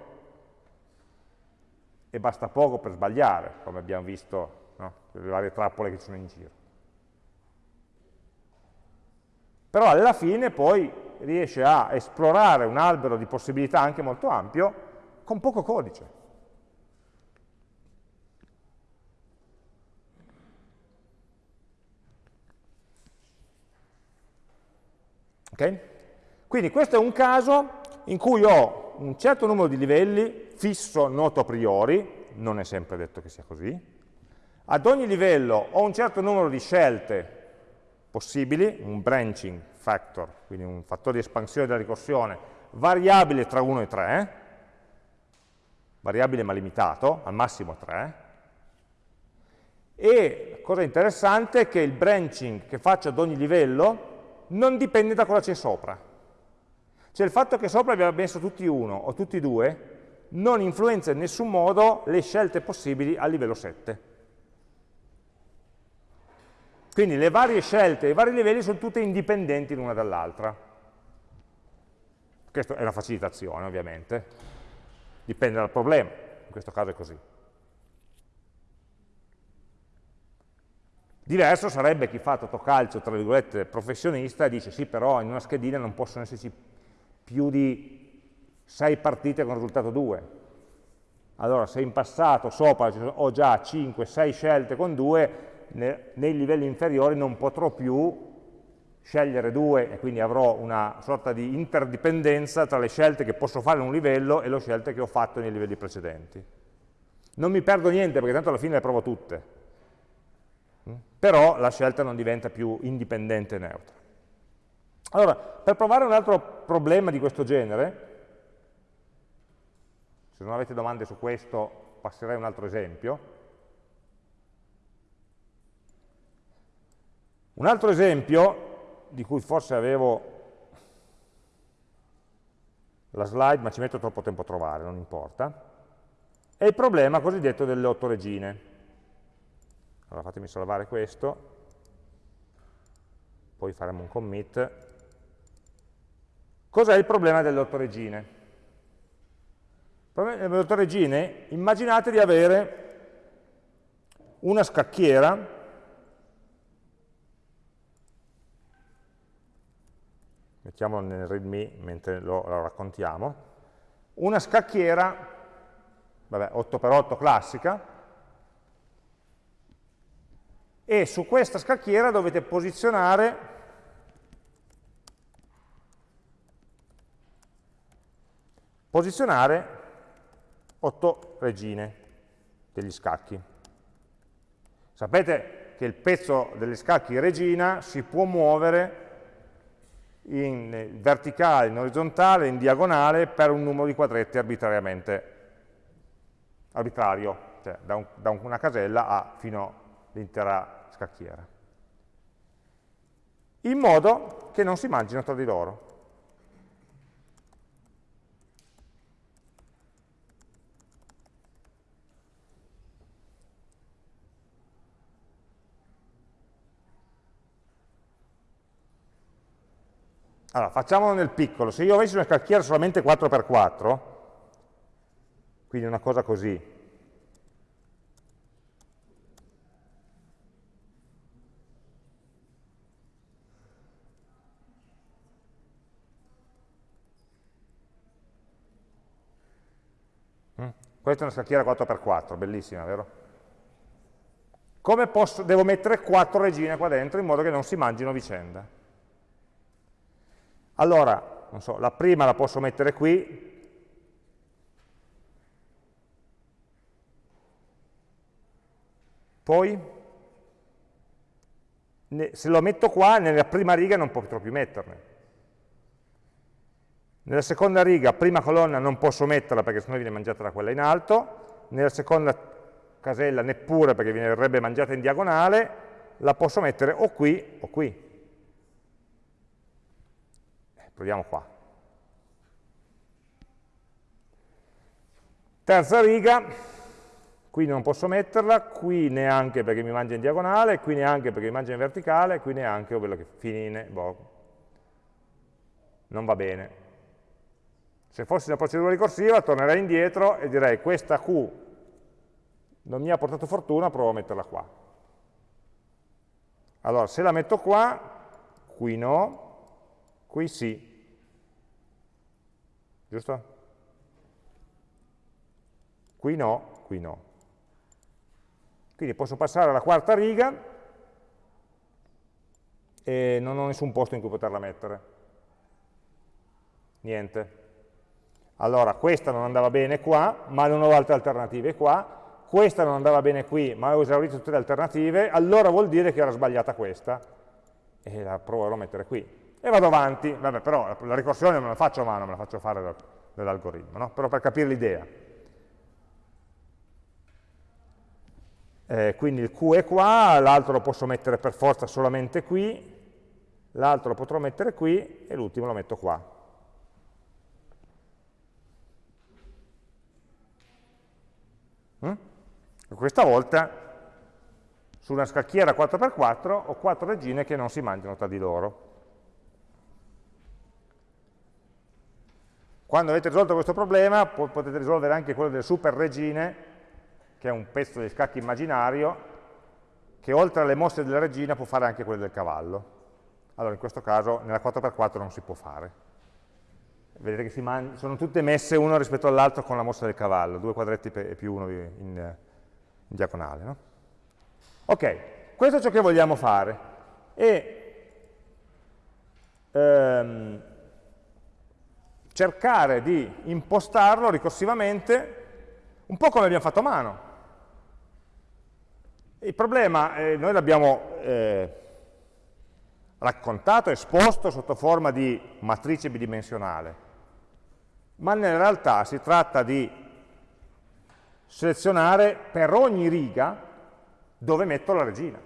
E basta poco per sbagliare, come abbiamo visto, no? le varie trappole che ci sono in giro. Però alla fine poi riesce a esplorare un albero di possibilità anche molto ampio con poco codice. Ok? Quindi questo è un caso in cui ho un certo numero di livelli fisso, noto a priori, non è sempre detto che sia così, ad ogni livello ho un certo numero di scelte possibili, un branching factor, quindi un fattore di espansione della ricorsione, variabile tra 1 e 3, variabile ma limitato, al massimo 3, e cosa interessante è che il branching che faccio ad ogni livello non dipende da cosa c'è sopra. Cioè il fatto che sopra abbiamo messo tutti uno o tutti due non influenza in nessun modo le scelte possibili a livello 7. Quindi le varie scelte, i vari livelli sono tutte indipendenti l'una dall'altra. Questa è una facilitazione ovviamente, dipende dal problema, in questo caso è così. Diverso sarebbe chi fa totocalcio, tra virgolette, professionista e dice sì però in una schedina non possono esserci più di 6 partite con risultato 2. Allora se in passato sopra ho già 5-6 scelte con 2, nei livelli inferiori non potrò più scegliere 2 e quindi avrò una sorta di interdipendenza tra le scelte che posso fare in un livello e le scelte che ho fatto nei livelli precedenti. Non mi perdo niente perché tanto alla fine le provo tutte, mm? però la scelta non diventa più indipendente e neutra. Allora, per provare un altro problema di questo genere, se non avete domande su questo passerei a un altro esempio. Un altro esempio, di cui forse avevo la slide, ma ci metto troppo tempo a trovare, non importa, è il problema cosiddetto delle otto regine. Allora fatemi salvare questo, poi faremo un commit Cos'è il problema delle otto regine? Il problema delle otto regine, immaginate di avere una scacchiera mettiamolo nel readme mentre lo, lo raccontiamo, una scacchiera, vabbè, 8x8 classica, e su questa scacchiera dovete posizionare posizionare 8 regine degli scacchi. Sapete che il pezzo degli scacchi regina si può muovere in verticale, in orizzontale, in diagonale per un numero di quadretti arbitrariamente arbitrario, cioè da, un, da una casella a fino all'intera scacchiera. In modo che non si mangino tra di loro. Allora, facciamolo nel piccolo. Se io avessi una scacchiera solamente 4x4, quindi una cosa così, mm, Questa è una scacchiera 4x4, bellissima, vero? Come posso, devo mettere 4 regine qua dentro in modo che non si mangino vicenda? Allora, so, la prima la posso mettere qui, poi se lo metto qua, nella prima riga non potrò più metterne. Nella seconda riga, prima colonna, non posso metterla perché sennò viene mangiata da quella in alto, nella seconda casella neppure perché verrebbe mangiata in diagonale, la posso mettere o qui o qui. Proviamo qua. Terza riga, qui non posso metterla, qui neanche perché mi mangia in diagonale, qui neanche perché mi mangia in verticale, qui neanche, o quello che finine, boh, non va bene. Se fossi una procedura ricorsiva tornerei indietro e direi questa Q non mi ha portato fortuna, provo a metterla qua. Allora, se la metto qua, qui no, Qui sì. Giusto? Qui no, qui no. Quindi posso passare alla quarta riga e non ho nessun posto in cui poterla mettere. Niente. Allora, questa non andava bene qua, ma non ho altre alternative qua. Questa non andava bene qui, ma ho esaurito tutte le alternative. Allora vuol dire che era sbagliata questa. E la proverò a mettere qui e vado avanti, vabbè però la ricorsione non la faccio a mano, me la faccio fare dall'algoritmo, no? però per capire l'idea. Eh, quindi il Q è qua, l'altro lo posso mettere per forza solamente qui, l'altro lo potrò mettere qui e l'ultimo lo metto qua. Mm? Questa volta su una scacchiera 4x4 ho quattro regine che non si mangiano tra di loro. Quando avete risolto questo problema potete risolvere anche quello delle super regine, che è un pezzo di scacchi immaginario, che oltre alle mosse della regina può fare anche quelle del cavallo. Allora in questo caso nella 4x4 non si può fare. Vedete che sono tutte messe uno rispetto all'altro con la mossa del cavallo, due quadretti più uno in, in diagonale. No? Ok, questo è ciò che vogliamo fare. E, ehm, cercare di impostarlo ricorsivamente un po' come abbiamo fatto a mano. Il problema, eh, noi l'abbiamo eh, raccontato, esposto sotto forma di matrice bidimensionale, ma nella realtà si tratta di selezionare per ogni riga dove metto la regina.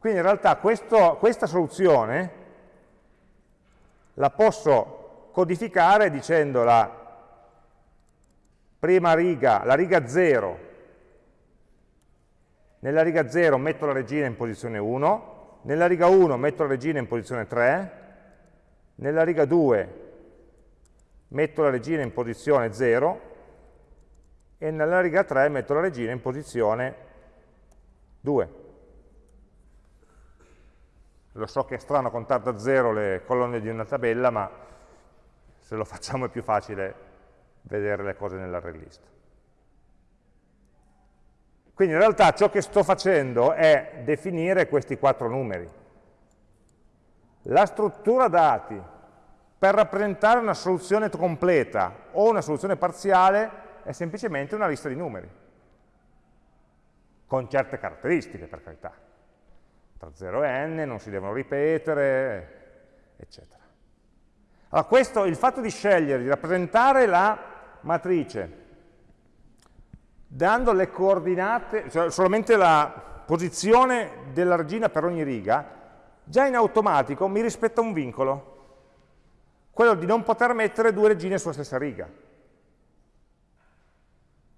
Quindi in realtà questo, questa soluzione la posso codificare dicendo la prima riga, la riga 0, nella riga 0 metto la regina in posizione 1, nella riga 1 metto la regina in posizione 3, nella riga 2 metto la regina in posizione 0 e nella riga 3 metto la regina in posizione 2. Lo so che è strano contare da zero le colonne di una tabella, ma se lo facciamo è più facile vedere le cose nell'array list. Quindi in realtà ciò che sto facendo è definire questi quattro numeri. La struttura dati per rappresentare una soluzione completa o una soluzione parziale è semplicemente una lista di numeri, con certe caratteristiche per carità. Tra 0 e n non si devono ripetere, eccetera. Allora questo, il fatto di scegliere di rappresentare la matrice dando le coordinate, cioè solamente la posizione della regina per ogni riga, già in automatico mi rispetta un vincolo, quello di non poter mettere due regine sulla stessa riga.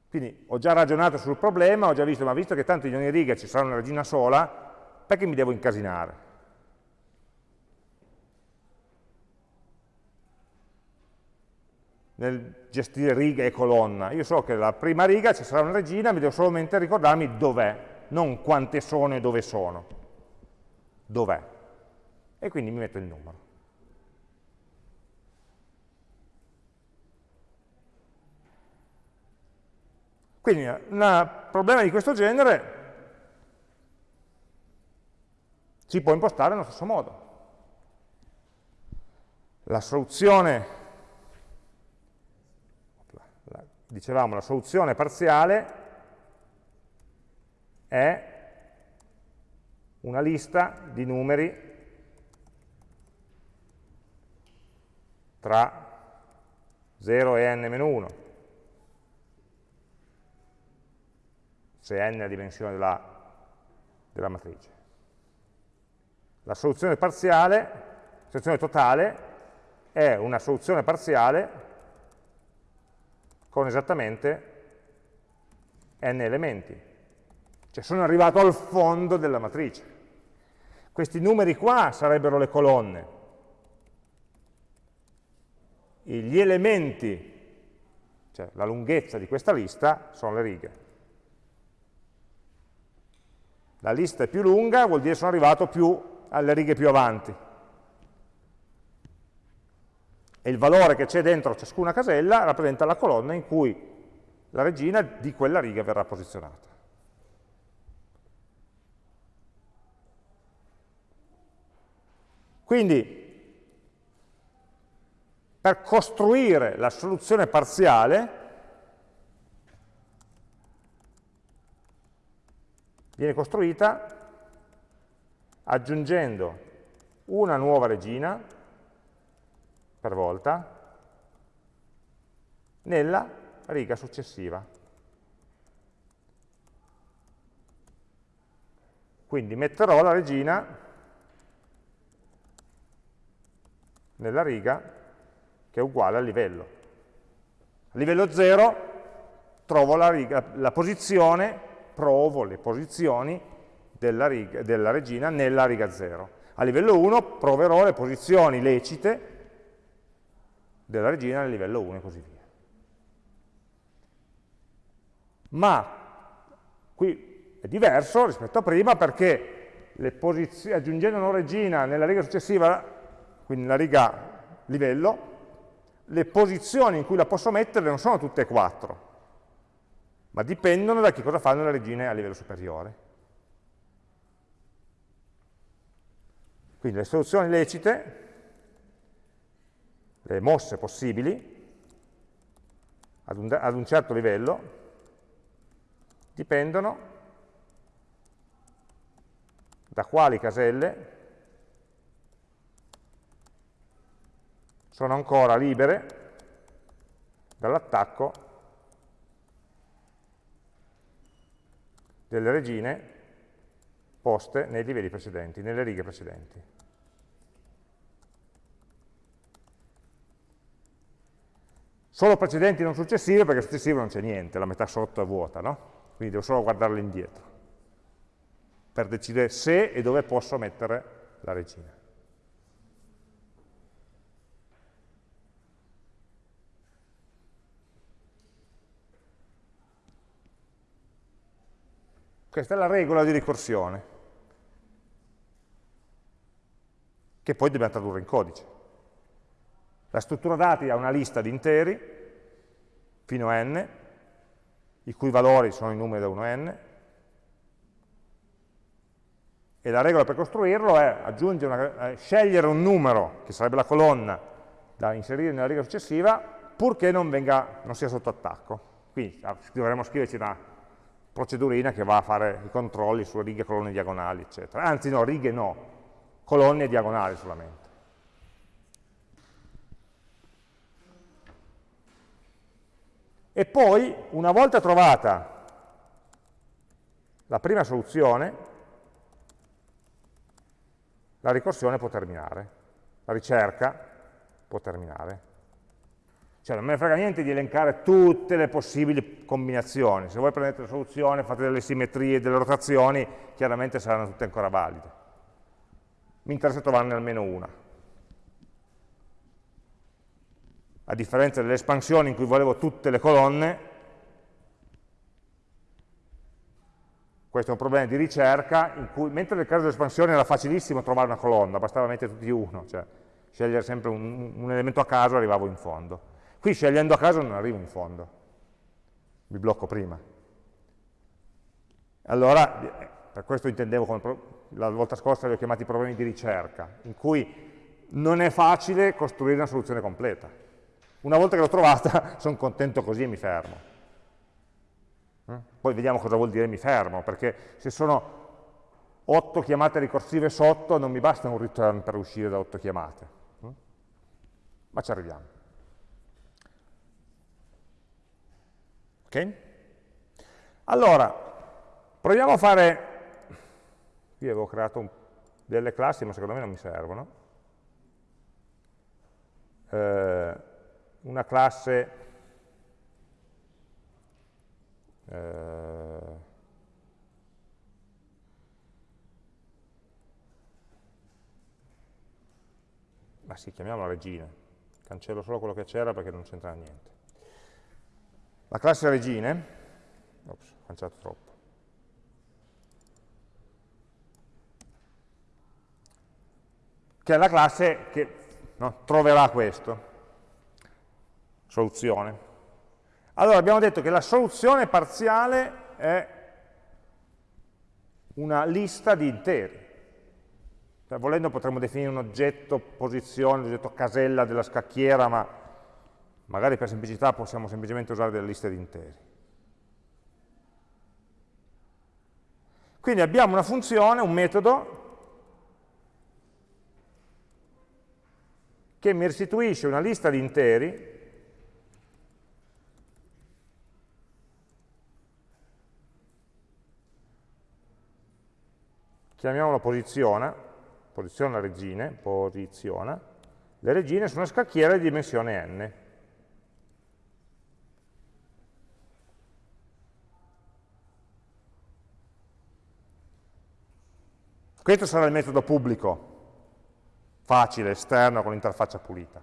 Quindi ho già ragionato sul problema, ho già visto, ma visto che tanto in ogni riga ci sarà una regina sola, perché mi devo incasinare? nel gestire riga e colonna. Io so che la prima riga ci sarà una regina, mi devo solamente ricordarmi dov'è, non quante sono e dove sono. Dov'è? E quindi mi metto il numero. Quindi un problema di questo genere si può impostare nello stesso modo. La soluzione dicevamo, la soluzione parziale è una lista di numeri tra 0 e n-1, se n è la dimensione della, della matrice. La soluzione parziale, la soluzione totale, è una soluzione parziale con esattamente n elementi. Cioè sono arrivato al fondo della matrice. Questi numeri qua sarebbero le colonne. E gli elementi, cioè la lunghezza di questa lista, sono le righe. La lista è più lunga, vuol dire sono arrivato più alle righe più avanti e il valore che c'è dentro ciascuna casella rappresenta la colonna in cui la regina di quella riga verrà posizionata. Quindi, per costruire la soluzione parziale, viene costruita aggiungendo una nuova regina per volta nella riga successiva. Quindi metterò la regina nella riga che è uguale al livello. A livello 0 trovo la, riga, la posizione, provo le posizioni della, riga, della regina nella riga 0. A livello 1 proverò le posizioni lecite della regina nel livello 1 e così via. Ma qui è diverso rispetto a prima perché aggiungendo una regina nella riga successiva, quindi nella riga livello, le posizioni in cui la posso mettere non sono tutte e quattro, ma dipendono da che cosa fanno le regine a livello superiore. Quindi le soluzioni lecite le mosse possibili ad un, ad un certo livello dipendono da quali caselle sono ancora libere dall'attacco delle regine poste nei livelli precedenti, nelle righe precedenti. Solo precedenti non successive, perché successive non c'è niente, la metà sotto è vuota, no? Quindi devo solo guardarle indietro, per decidere se e dove posso mettere la regina. Questa è la regola di ricorsione, che poi dobbiamo tradurre in codice. La struttura dati ha una lista di interi, fino a n, i cui valori sono i numeri da 1 a n, e la regola per costruirlo è una, scegliere un numero, che sarebbe la colonna, da inserire nella riga successiva, purché non, venga, non sia sotto attacco. Quindi ah, dovremmo scriverci una procedurina che va a fare i controlli su righe, colonne, diagonali, eccetera. Anzi no, righe no, colonne e diagonali solamente. E poi, una volta trovata la prima soluzione, la ricorsione può terminare, la ricerca può terminare. Cioè non me ne frega niente di elencare tutte le possibili combinazioni, se voi prendete la soluzione, fate delle simmetrie, delle rotazioni, chiaramente saranno tutte ancora valide. Mi interessa trovarne almeno una. A differenza delle espansioni in cui volevo tutte le colonne, questo è un problema di ricerca, in cui, mentre nel caso dell'espansione era facilissimo trovare una colonna, bastava mettere tutti uno, cioè scegliere sempre un, un elemento a caso arrivavo in fondo. Qui scegliendo a caso non arrivo in fondo, mi blocco prima. Allora, per questo intendevo, come la volta scorsa li ho chiamati problemi di ricerca, in cui non è facile costruire una soluzione completa una volta che l'ho trovata sono contento così e mi fermo. Eh? Poi vediamo cosa vuol dire mi fermo, perché se sono 8 chiamate ricorsive sotto non mi basta un return per uscire da 8 chiamate. Eh? Ma ci arriviamo. Ok? Allora, proviamo a fare... Qui avevo creato un, delle classi, ma secondo me non mi servono. Eh, una classe eh, ma sì, chiamiamola regina. Cancello solo quello che c'era perché non c'entra niente. La classe regine ops, ho cancellato troppo. Che è la classe che no, troverà questo soluzione. Allora abbiamo detto che la soluzione parziale è una lista di interi. Cioè, volendo potremmo definire un oggetto posizione, un oggetto casella della scacchiera, ma magari per semplicità possiamo semplicemente usare delle liste di interi. Quindi abbiamo una funzione, un metodo, che mi restituisce una lista di interi chiamiamolo posiziona, posiziona regine, posiziona, le regine sono una scacchiera di dimensione n. Questo sarà il metodo pubblico, facile, esterno, con l'interfaccia pulita.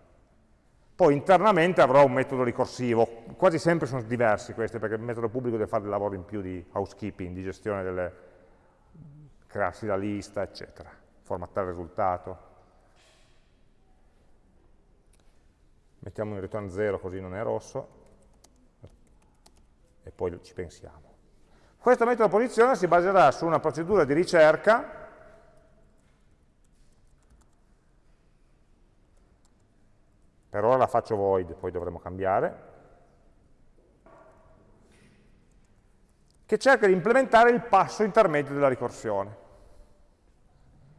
Poi internamente avrò un metodo ricorsivo, quasi sempre sono diversi questi, perché il metodo pubblico deve fare del lavoro in più di housekeeping, di gestione delle, crearsi la lista, eccetera, formattare il risultato. Mettiamo in return 0 così non è rosso, e poi ci pensiamo. Questo metodo posizione si baserà su una procedura di ricerca per ora la faccio void, poi dovremo cambiare, che cerca di implementare il passo intermedio della ricorsione.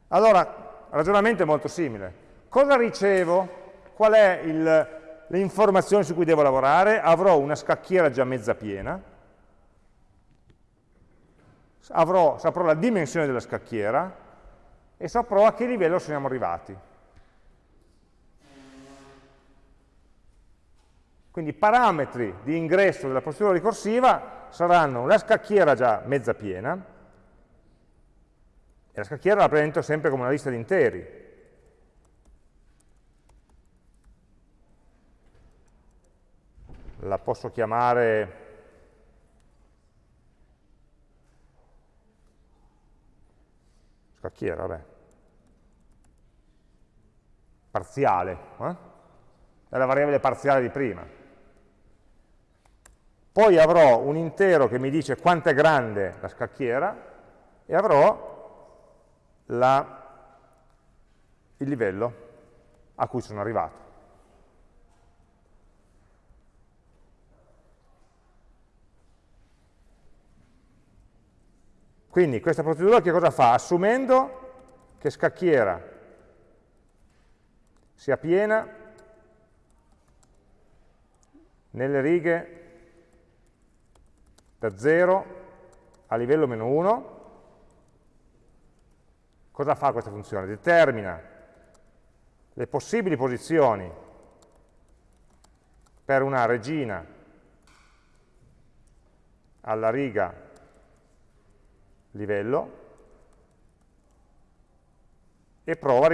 Allora, il ragionamento è molto simile. Cosa ricevo? Qual è le informazioni su cui devo lavorare? Avrò una scacchiera già mezza piena, avrò, saprò la dimensione della scacchiera e saprò a che livello siamo arrivati. Quindi i parametri di ingresso della procedura ricorsiva saranno una scacchiera già mezza piena, e la scacchiera la presento sempre come una lista di interi. La posso chiamare scacchiera, vabbè, parziale, eh? è la variabile parziale di prima. Poi avrò un intero che mi dice quanto è grande la scacchiera e avrò la, il livello a cui sono arrivato. Quindi questa procedura che cosa fa? Assumendo che scacchiera sia piena nelle righe da 0 a livello meno 1, cosa fa questa funzione? Determina le possibili posizioni per una regina alla riga livello e prova,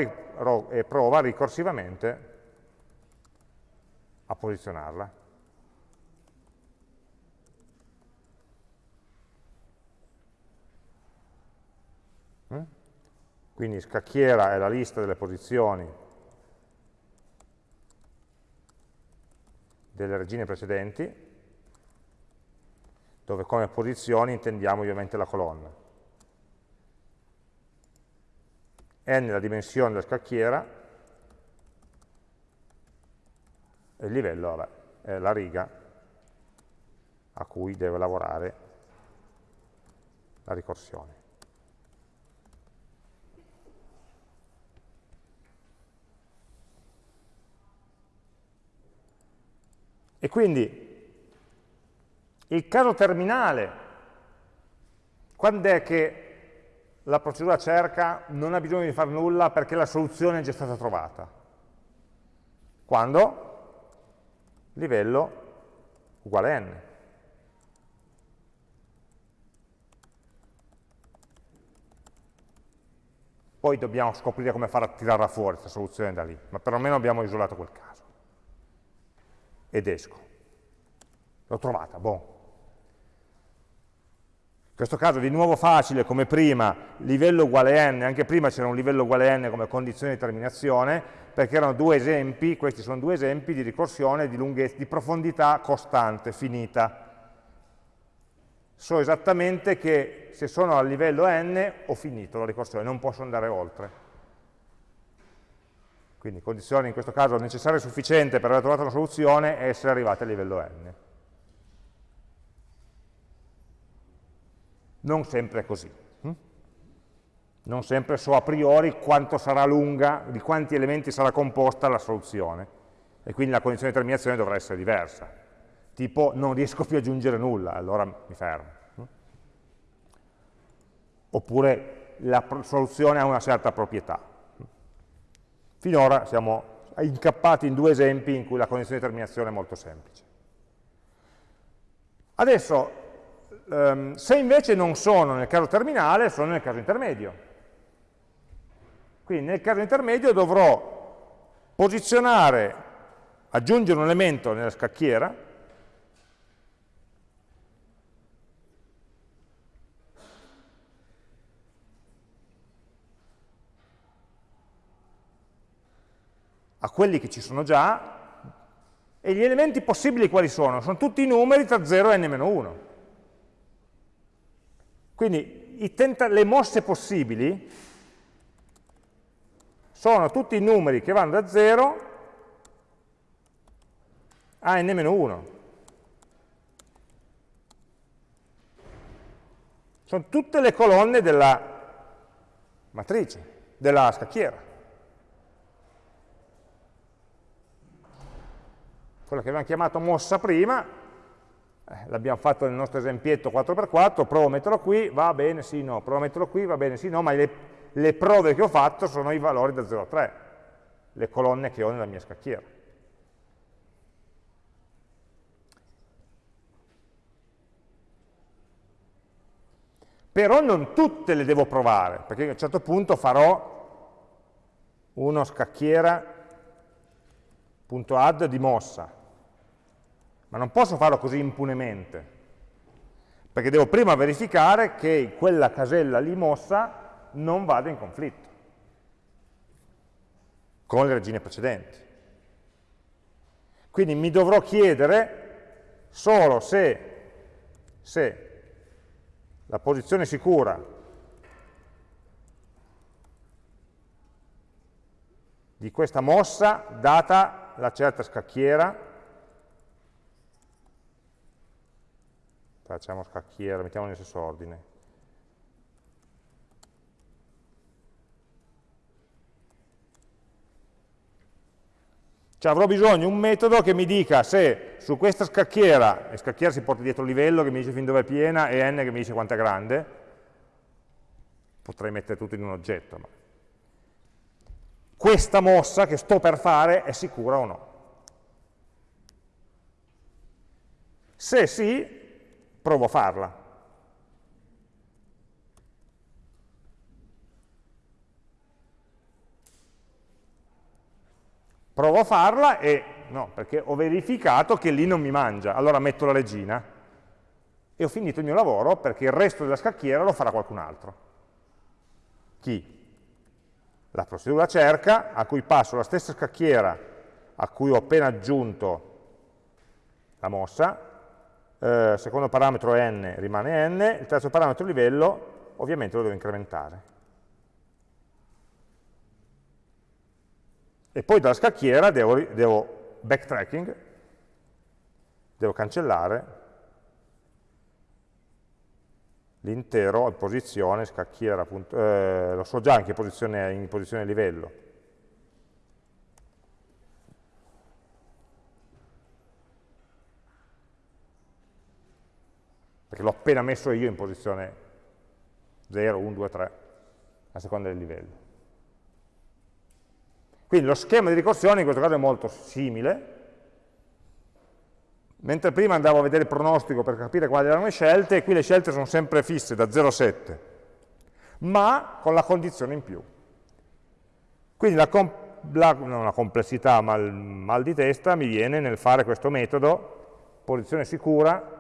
e prova ricorsivamente a posizionarla. Quindi scacchiera è la lista delle posizioni delle regine precedenti, dove come posizioni intendiamo ovviamente la colonna. n la dimensione della scacchiera, e il livello vabbè, è la riga a cui deve lavorare la ricorsione. E quindi il caso terminale, quando è che la procedura cerca non ha bisogno di fare nulla perché la soluzione è già stata trovata? Quando livello uguale n. Poi dobbiamo scoprire come fare a tirarla fuori questa soluzione da lì, ma perlomeno abbiamo isolato quel caso. Ed esco. L'ho trovata, boh, in questo caso di nuovo facile come prima, livello uguale n, anche prima c'era un livello uguale n come condizione di terminazione, perché erano due esempi, questi sono due esempi di ricorsione di, lunghezza, di profondità costante, finita. So esattamente che se sono al livello n ho finito la ricorsione, non posso andare oltre. Quindi condizione in questo caso necessaria e sufficiente per aver trovato una soluzione è essere arrivati al livello n. Non sempre è così. Hm? Non sempre so a priori quanto sarà lunga, di quanti elementi sarà composta la soluzione. E quindi la condizione di terminazione dovrà essere diversa. Tipo, non riesco più ad aggiungere nulla, allora mi fermo. Hm? Oppure la soluzione ha una certa proprietà. Finora siamo incappati in due esempi in cui la condizione di terminazione è molto semplice. Adesso Um, se invece non sono nel caso terminale, sono nel caso intermedio. Quindi nel caso intermedio dovrò posizionare, aggiungere un elemento nella scacchiera, a quelli che ci sono già, e gli elementi possibili quali sono? Sono tutti i numeri tra 0 e n-1. Quindi le mosse possibili sono tutti i numeri che vanno da 0 a n-1. Sono tutte le colonne della matrice, della scacchiera. Quella che abbiamo chiamato mossa prima eh, l'abbiamo fatto nel nostro esempietto 4x4, provo a metterlo qui, va bene, sì, no, provo a metterlo qui, va bene, sì, no, ma le, le prove che ho fatto sono i valori da 0 a 3, le colonne che ho nella mia scacchiera. Però non tutte le devo provare, perché a un certo punto farò uno scacchiera.add di mossa, ma non posso farlo così impunemente, perché devo prima verificare che quella casella lì mossa non vada in conflitto con le regine precedenti. Quindi mi dovrò chiedere solo se, se la posizione sicura di questa mossa, data la certa scacchiera, facciamo scacchiera, mettiamo nel stesso ordine. Cioè avrò bisogno di un metodo che mi dica se su questa scacchiera, e scacchiera si porta dietro il livello che mi dice fin dove è piena e n che mi dice quanto è grande, potrei mettere tutto in un oggetto, ma questa mossa che sto per fare è sicura o no. Se sì, provo a farla. provo a farla e no, perché ho verificato che lì non mi mangia, allora metto la regina e ho finito il mio lavoro perché il resto della scacchiera lo farà qualcun altro. Chi? La procedura cerca, a cui passo la stessa scacchiera a cui ho appena aggiunto la mossa, eh, secondo parametro n rimane n, il terzo parametro livello ovviamente lo devo incrementare. E poi dalla scacchiera devo, devo backtracking, devo cancellare l'intero in posizione scacchiera, eh, lo so già in posizione, in posizione livello. Perché l'ho appena messo io in posizione 0, 1, 2, 3, a seconda del livello. Quindi lo schema di ricorsione in questo caso è molto simile, mentre prima andavo a vedere il pronostico per capire quali erano le scelte, qui le scelte sono sempre fisse da 0 a 7, ma con la condizione in più. Quindi la, la, non la complessità, ma il mal di testa mi viene nel fare questo metodo, posizione sicura,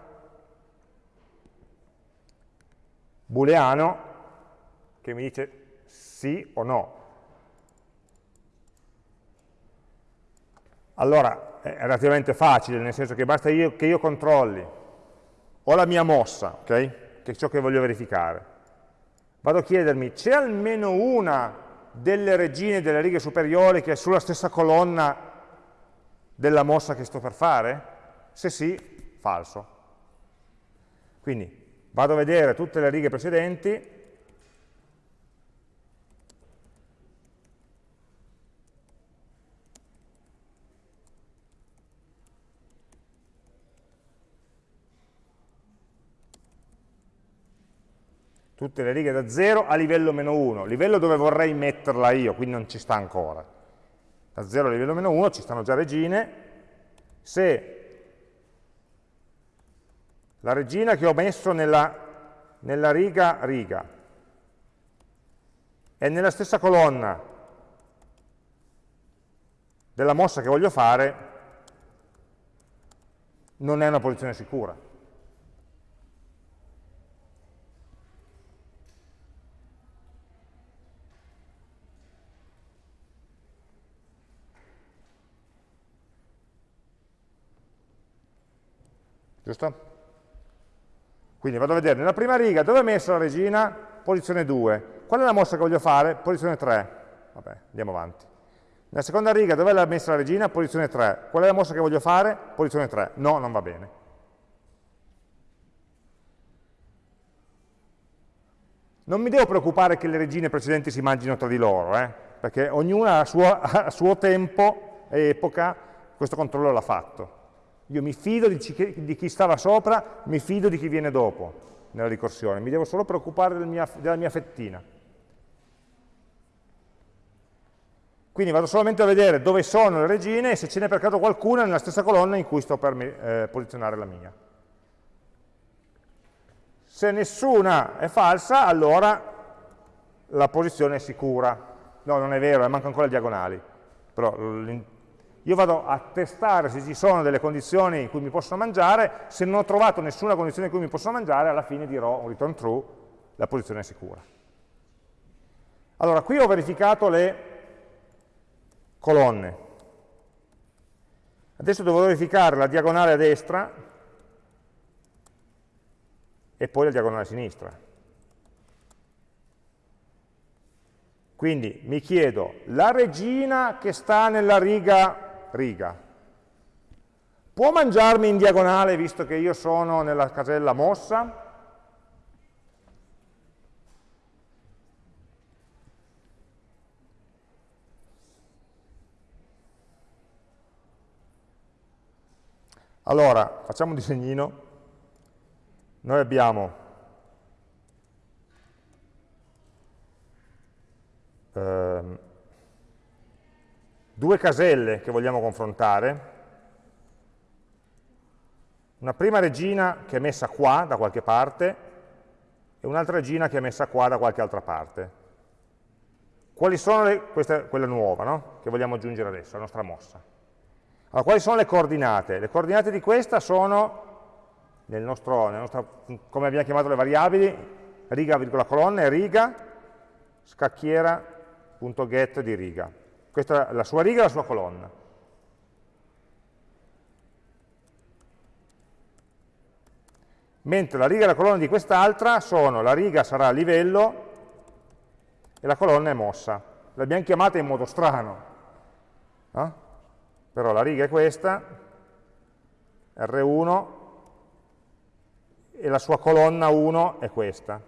booleano, che mi dice sì o no. Allora, è relativamente facile, nel senso che basta io, che io controlli, ho la mia mossa, okay? che è ciò che voglio verificare, vado a chiedermi, c'è almeno una delle regine delle righe superiori che è sulla stessa colonna della mossa che sto per fare? Se sì, falso. Quindi vado a vedere tutte le righe precedenti. Tutte le righe da 0 a livello meno 1, livello dove vorrei metterla io, quindi non ci sta ancora. Da 0 a livello meno 1 ci stanno già regine, se la regina che ho messo nella, nella riga riga è nella stessa colonna della mossa che voglio fare, non è una posizione sicura. giusto? Quindi vado a vedere nella prima riga dove è messa la regina, posizione 2. Qual è la mossa che voglio fare? Posizione 3. Vabbè, andiamo avanti. Nella seconda riga dove è messa la regina? Posizione 3. Qual è la mossa che voglio fare? Posizione 3. No, non va bene. Non mi devo preoccupare che le regine precedenti si mangino tra di loro, eh? perché ognuna a suo, a suo tempo e epoca questo controllo l'ha fatto. Io mi fido di, di, chi stava sopra, mi fido di chi viene dopo nella ricorsione, mi devo solo preoccupare del mia, della mia fettina. Quindi vado solamente a vedere dove sono le regine e se ce n'è per caso qualcuna nella stessa colonna in cui sto per eh, posizionare la mia. Se nessuna è falsa, allora la posizione è sicura. No, non è vero, eh, manca ancora le diagonali. Però io vado a testare se ci sono delle condizioni in cui mi possono mangiare, se non ho trovato nessuna condizione in cui mi possono mangiare, alla fine dirò return true, la posizione è sicura. Allora, qui ho verificato le colonne. Adesso devo verificare la diagonale a destra e poi la diagonale a sinistra. Quindi mi chiedo, la regina che sta nella riga riga. Può mangiarmi in diagonale visto che io sono nella casella mossa? Allora, facciamo un disegnino. Noi abbiamo ehm, due caselle che vogliamo confrontare, una prima regina che è messa qua da qualche parte e un'altra regina che è messa qua da qualche altra parte. Quali sono le, questa quella nuova no? che vogliamo aggiungere adesso, la nostra mossa. Allora, quali sono le coordinate? Le coordinate di questa sono, nel nostro, nel nostro, come abbiamo chiamato le variabili, riga, virgola, colonna e riga, scacchiera.get di riga. Questa è la sua riga e la sua colonna. Mentre la riga e la colonna di quest'altra sono, la riga sarà a livello e la colonna è mossa. L'abbiamo chiamata in modo strano, no? però la riga è questa, R1, e la sua colonna 1 è questa.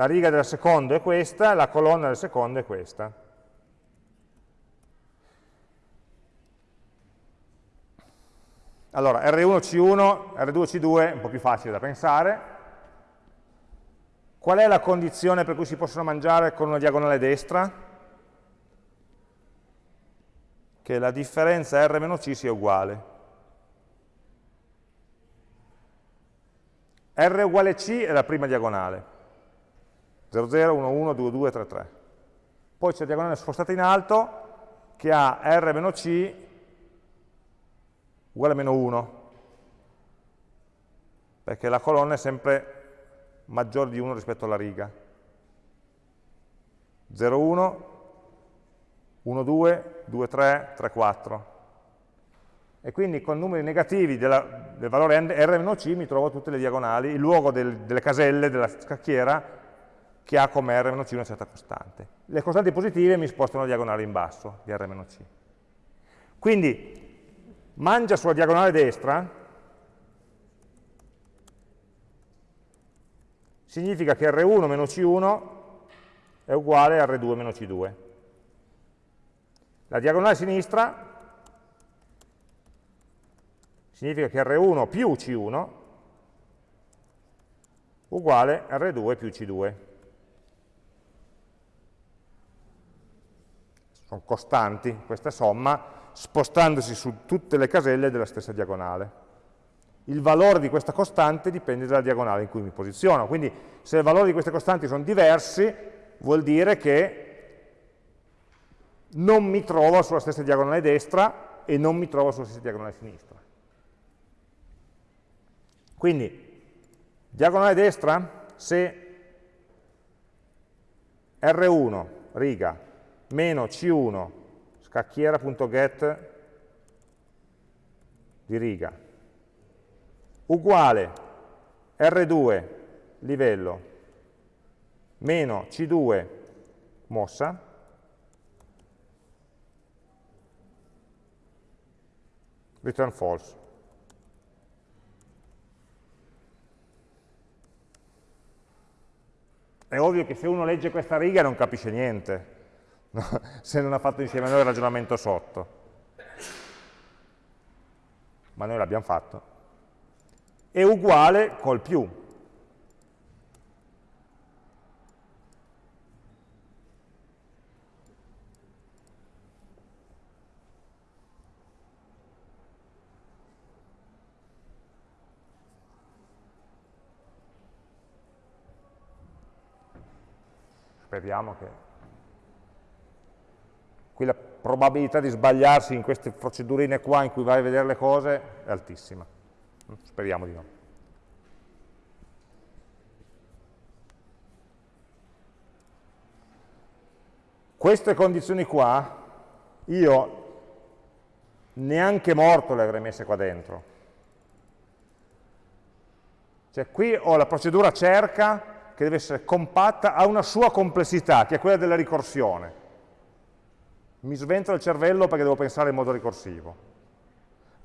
La riga del secondo è questa, la colonna del secondo è questa. Allora, R1C1, R2C2 è un po' più facile da pensare. Qual è la condizione per cui si possono mangiare con una diagonale destra? Che la differenza R-C sia uguale. R uguale C è la prima diagonale. 0, 0, 1, 1, 2, 2, 3, 3. Poi c'è la diagonale spostata in alto che ha R meno C uguale a meno 1, perché la colonna è sempre maggiore di 1 rispetto alla riga. 0, 1, 1, 2, 2, 3, 3, 4. E quindi con numeri negativi della, del valore R-C mi trovo tutte le diagonali, il luogo del, delle caselle della scacchiera che ha come R-C una certa costante. Le costanti positive mi spostano la diagonale in basso di R-C. Quindi mangia sulla diagonale destra significa che R1 meno C1 è uguale a R2 meno C2. La diagonale sinistra significa che R1 più C1 uguale a R2 più C2. Sono costanti questa somma, spostandosi su tutte le caselle della stessa diagonale il valore di questa costante dipende dalla diagonale in cui mi posiziono. Quindi se i valori di queste costanti sono diversi, vuol dire che non mi trovo sulla stessa diagonale destra e non mi trovo sulla stessa diagonale sinistra. Quindi, diagonale destra, se R1, riga, meno C1, scacchiera.get di riga, uguale R2 livello. Meno C2 mossa. Return false. È ovvio che se uno legge questa riga non capisce niente, no? se non ha fatto insieme a noi il ragionamento sotto. Ma noi l'abbiamo fatto è uguale col più. Speriamo che... Qui la probabilità di sbagliarsi in queste procedurine qua in cui vai a vedere le cose è altissima. Speriamo di no. Queste condizioni qua, io neanche morto le avrei messe qua dentro. Cioè qui ho la procedura cerca che deve essere compatta, ha una sua complessità, che è quella della ricorsione. Mi svento il cervello perché devo pensare in modo ricorsivo.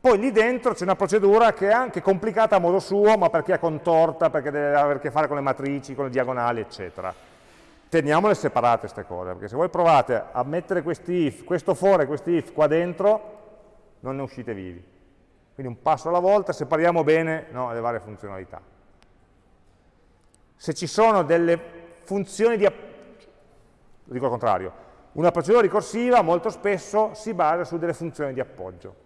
Poi lì dentro c'è una procedura che è anche complicata a modo suo, ma perché è contorta, perché deve avere a che fare con le matrici, con le diagonali, eccetera. Teniamole separate queste cose, perché se voi provate a mettere questi if, questo for e questi if qua dentro, non ne uscite vivi. Quindi un passo alla volta, separiamo bene no, le varie funzionalità. Se ci sono delle funzioni di... dico il contrario, una procedura ricorsiva molto spesso si basa su delle funzioni di appoggio.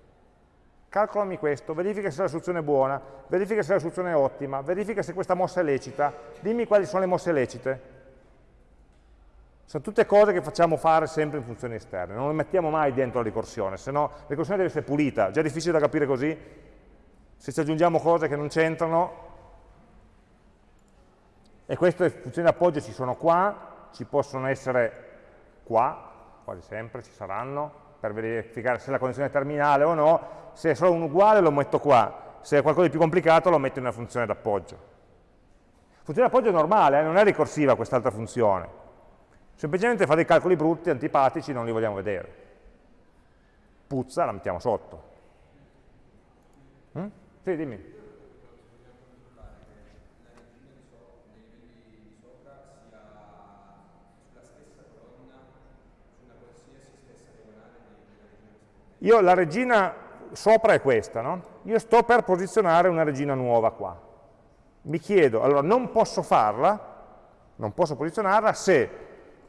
Calcolami questo, verifica se la soluzione è buona, verifica se la soluzione è ottima, verifica se questa mossa è lecita, dimmi quali sono le mosse lecite. Sono tutte cose che facciamo fare sempre in funzioni esterne, non le mettiamo mai dentro la ricorsione, se no la ricorsione deve essere pulita, già difficile da capire così, se ci aggiungiamo cose che non c'entrano, e queste funzioni di appoggio ci sono qua, ci possono essere qua, quasi sempre ci saranno, per verificare se la connessione è terminale o no, se è solo un uguale lo metto qua, se è qualcosa di più complicato lo metto in una funzione d'appoggio. Funzione d'appoggio è normale, eh? non è ricorsiva quest'altra funzione, semplicemente fa dei calcoli brutti, antipatici, non li vogliamo vedere. Puzza, la mettiamo sotto. Mm? Sì, dimmi. Io la regina sopra è questa, no? Io sto per posizionare una regina nuova qua. Mi chiedo, allora non posso farla, non posso posizionarla se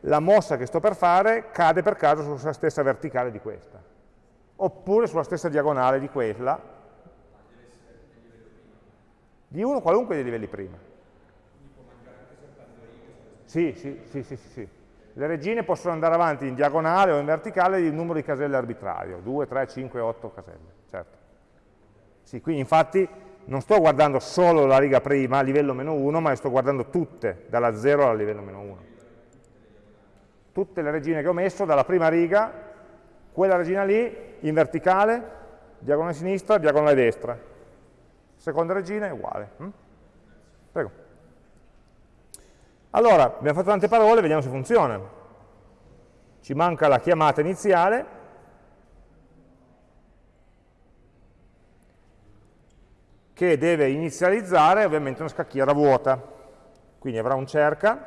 la mossa che sto per fare cade per caso sulla stessa verticale di questa, oppure sulla stessa diagonale di quella, di uno qualunque dei livelli prima. Sì, sì, sì, sì, sì. Le regine possono andare avanti in diagonale o in verticale di un numero di caselle arbitrario, 2, 3, 5, 8 caselle, certo. Sì, qui infatti non sto guardando solo la riga prima, livello meno 1, ma sto guardando tutte, dalla 0 al livello meno 1. Tutte le regine che ho messo, dalla prima riga, quella regina lì, in verticale, diagonale sinistra, diagonale destra. Seconda regina è uguale. Hm? Prego. Allora, abbiamo fatto tante parole, vediamo se funziona. Ci manca la chiamata iniziale, che deve inizializzare ovviamente una scacchiera vuota. Quindi avrà un cerca,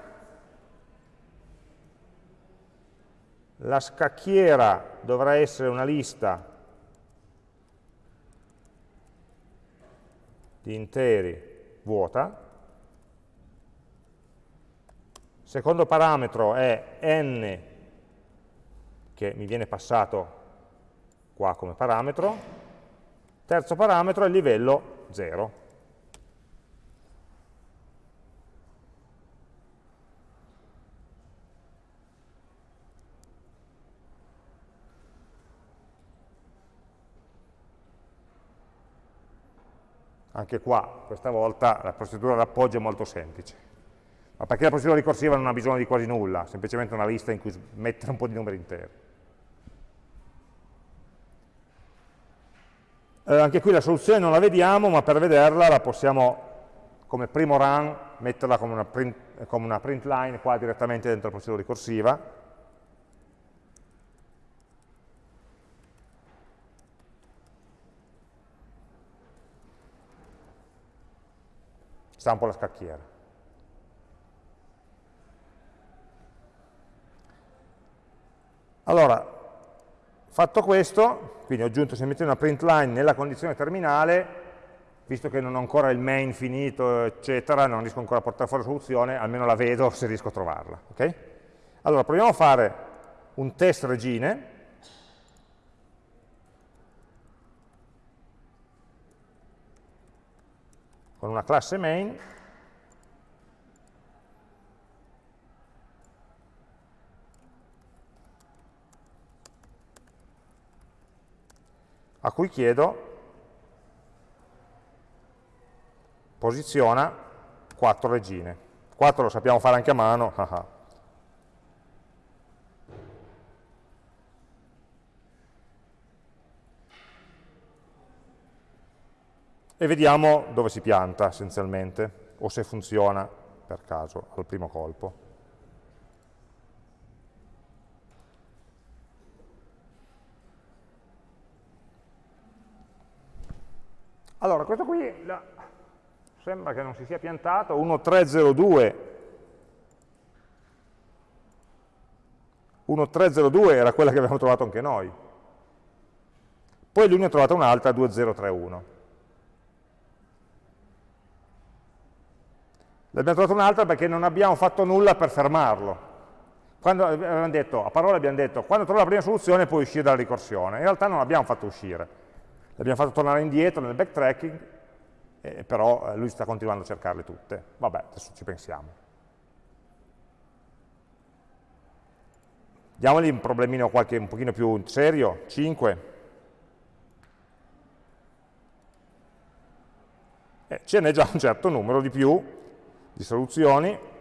la scacchiera dovrà essere una lista di interi vuota, secondo parametro è n, che mi viene passato qua come parametro, terzo parametro è il livello 0. Anche qua, questa volta, la procedura d'appoggio è molto semplice ma perché la procedura ricorsiva non ha bisogno di quasi nulla, semplicemente una lista in cui mettere un po' di numeri interi. Eh, anche qui la soluzione non la vediamo, ma per vederla la possiamo, come primo run, metterla come una print, come una print line qua direttamente dentro la procedura ricorsiva. Stampo la scacchiera. Allora, fatto questo, quindi ho aggiunto semplicemente una print line nella condizione terminale, visto che non ho ancora il main finito, eccetera, non riesco ancora a portare fuori la soluzione, almeno la vedo se riesco a trovarla. Okay? Allora, proviamo a fare un test regine, con una classe main, a cui chiedo posiziona 4 regine. 4 lo sappiamo fare anche a mano, e vediamo dove si pianta essenzialmente, o se funziona per caso al primo colpo. Allora, questo qui la, sembra che non si sia piantato, 1302 1302 era quella che avevamo trovato anche noi. Poi lui ne ha trovata un'altra, 2031. L'abbiamo trovata un'altra perché non abbiamo fatto nulla per fermarlo. Quando abbiamo detto, a parole abbiamo detto, quando trovo la prima soluzione puoi uscire dalla ricorsione. In realtà non l'abbiamo fatto uscire. L'abbiamo fatto tornare indietro nel backtracking, eh, però lui sta continuando a cercarle tutte. Vabbè, adesso ci pensiamo. Diamogli un problemino qualche, un pochino più serio, 5. Eh, ce n'è già un certo numero di più di soluzioni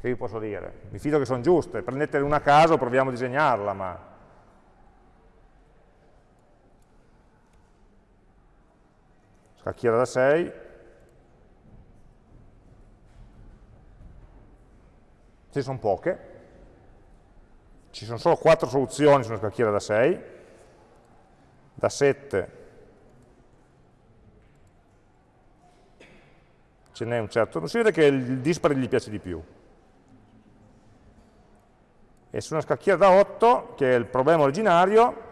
che vi posso dire? Mi fido che sono giuste, prendetene una a caso, proviamo a disegnarla, ma... Scacchiera da 6. Ci sono poche. Ci sono solo 4 soluzioni su una scacchiera da 6. Da 7 ce n'è un certo, si vede che il dispari gli piace di più. E su una scacchiera da 8, che è il problema originario,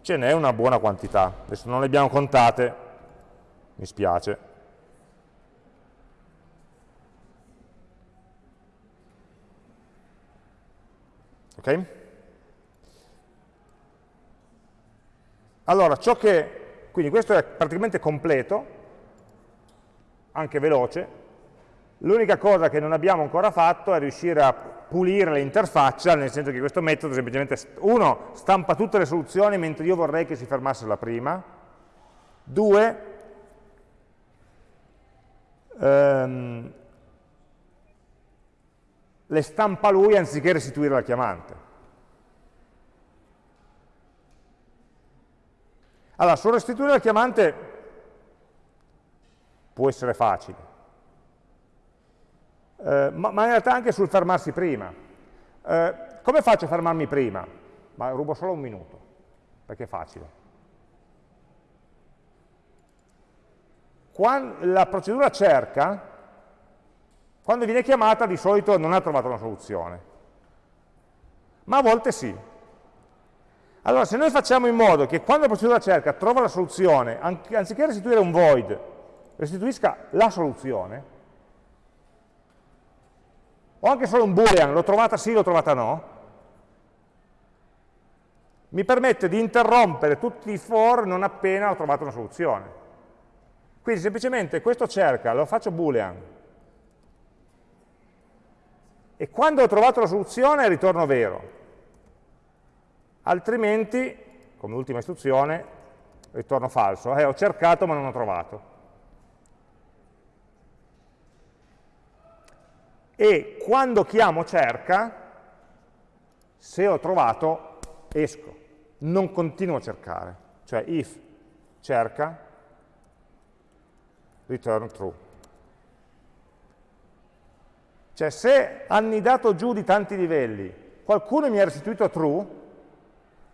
ce n'è una buona quantità. Adesso non le abbiamo contate, mi spiace. Ok? Allora, ciò che, quindi questo è praticamente completo, anche veloce, l'unica cosa che non abbiamo ancora fatto è riuscire a pulire l'interfaccia, nel senso che questo metodo semplicemente, uno, stampa tutte le soluzioni mentre io vorrei che si fermasse la prima, due, ehm, le stampa lui anziché restituire la chiamante. Allora, sul restituire la chiamante può essere facile, eh, ma, ma, in realtà anche sul fermarsi prima. Eh, come faccio a fermarmi prima? Ma rubo solo un minuto, perché è facile. Quando la procedura cerca, quando viene chiamata di solito non ha trovato una soluzione, ma a volte sì. Allora, se noi facciamo in modo che quando la procedura cerca trova la soluzione, anziché restituire un void, restituisca la soluzione, o anche solo un boolean, l'ho trovata sì, l'ho trovata no, mi permette di interrompere tutti i for non appena ho trovato una soluzione. Quindi semplicemente questo cerca, lo faccio boolean, e quando ho trovato la soluzione ritorno vero altrimenti, come ultima istruzione, ritorno falso, eh, ho cercato ma non ho trovato. E quando chiamo cerca, se ho trovato, esco, non continuo a cercare, cioè if cerca, return true. Cioè se annidato giù di tanti livelli, qualcuno mi ha restituito true,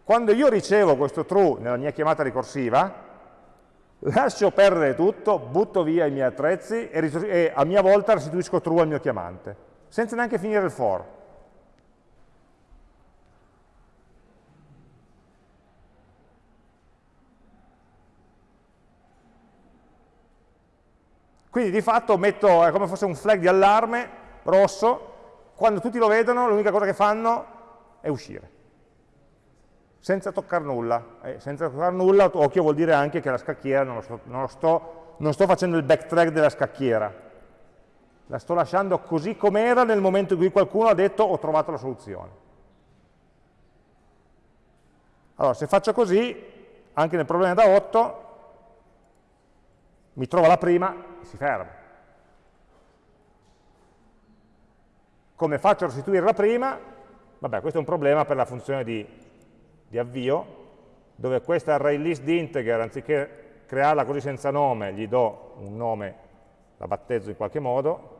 quando io ricevo questo true nella mia chiamata ricorsiva, lascio perdere tutto, butto via i miei attrezzi e, e a mia volta restituisco true al mio chiamante, senza neanche finire il for. Quindi di fatto metto, è come fosse un flag di allarme rosso, quando tutti lo vedono l'unica cosa che fanno è uscire senza toccare nulla. Eh, senza toccare nulla, occhio vuol dire anche che la scacchiera non, sto, non, sto, non sto facendo il backtrack della scacchiera, la sto lasciando così com'era nel momento in cui qualcuno ha detto ho trovato la soluzione. Allora, se faccio così, anche nel problema da 8, mi trova la prima e si ferma. Come faccio a restituire la prima? Vabbè, questo è un problema per la funzione di di avvio, dove questa array list di integer, anziché crearla così senza nome, gli do un nome, la battezzo in qualche modo,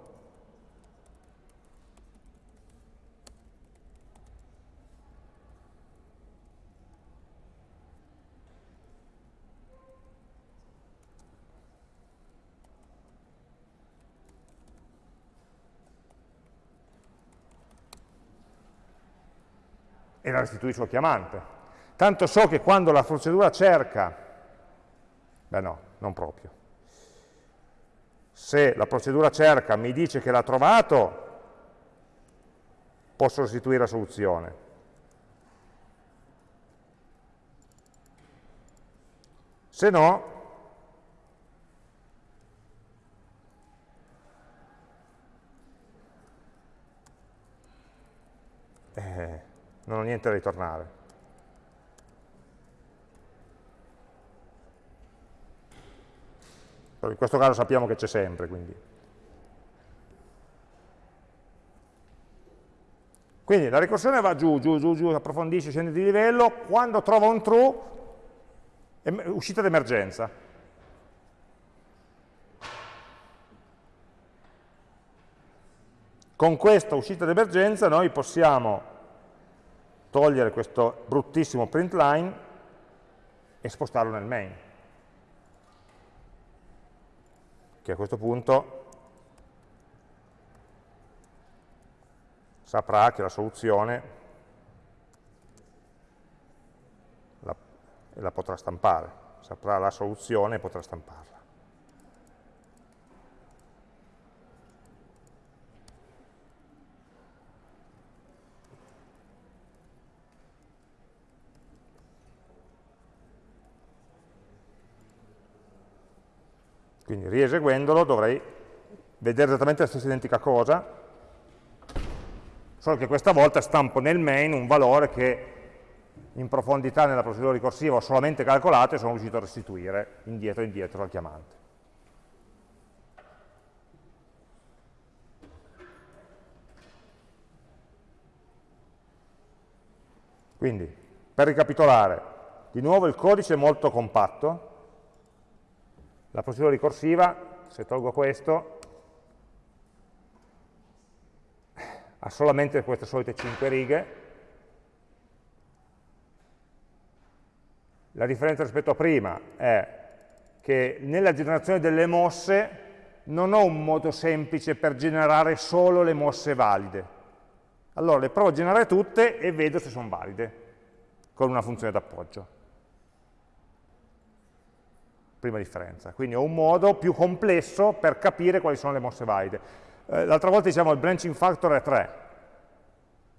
e la restituisco al chiamante. Tanto so che quando la procedura cerca, beh no, non proprio, se la procedura cerca mi dice che l'ha trovato, posso restituire la soluzione. Se no, eh, non ho niente da ritornare. Però in questo caso sappiamo che c'è sempre, quindi. Quindi la ricorsione va giù, giù, giù, giù, approfondisce, scende di livello, quando trova un true, uscita d'emergenza. Con questa uscita d'emergenza noi possiamo togliere questo bruttissimo print line e spostarlo nel main. Che a questo punto saprà che la soluzione la, la potrà stampare, saprà la soluzione e potrà stamparla. Quindi rieseguendolo dovrei vedere esattamente la stessa identica cosa, solo che questa volta stampo nel main un valore che in profondità nella procedura ricorsiva ho solamente calcolato e sono riuscito a restituire indietro indietro al chiamante. Quindi, per ricapitolare, di nuovo il codice è molto compatto, la procedura ricorsiva, se tolgo questo, ha solamente queste solite 5 righe. La differenza rispetto a prima è che nella generazione delle mosse non ho un modo semplice per generare solo le mosse valide. Allora le provo a generare tutte e vedo se sono valide con una funzione d'appoggio prima differenza. Quindi ho un modo più complesso per capire quali sono le mosse valide. Eh, L'altra volta diciamo il branching factor è 3.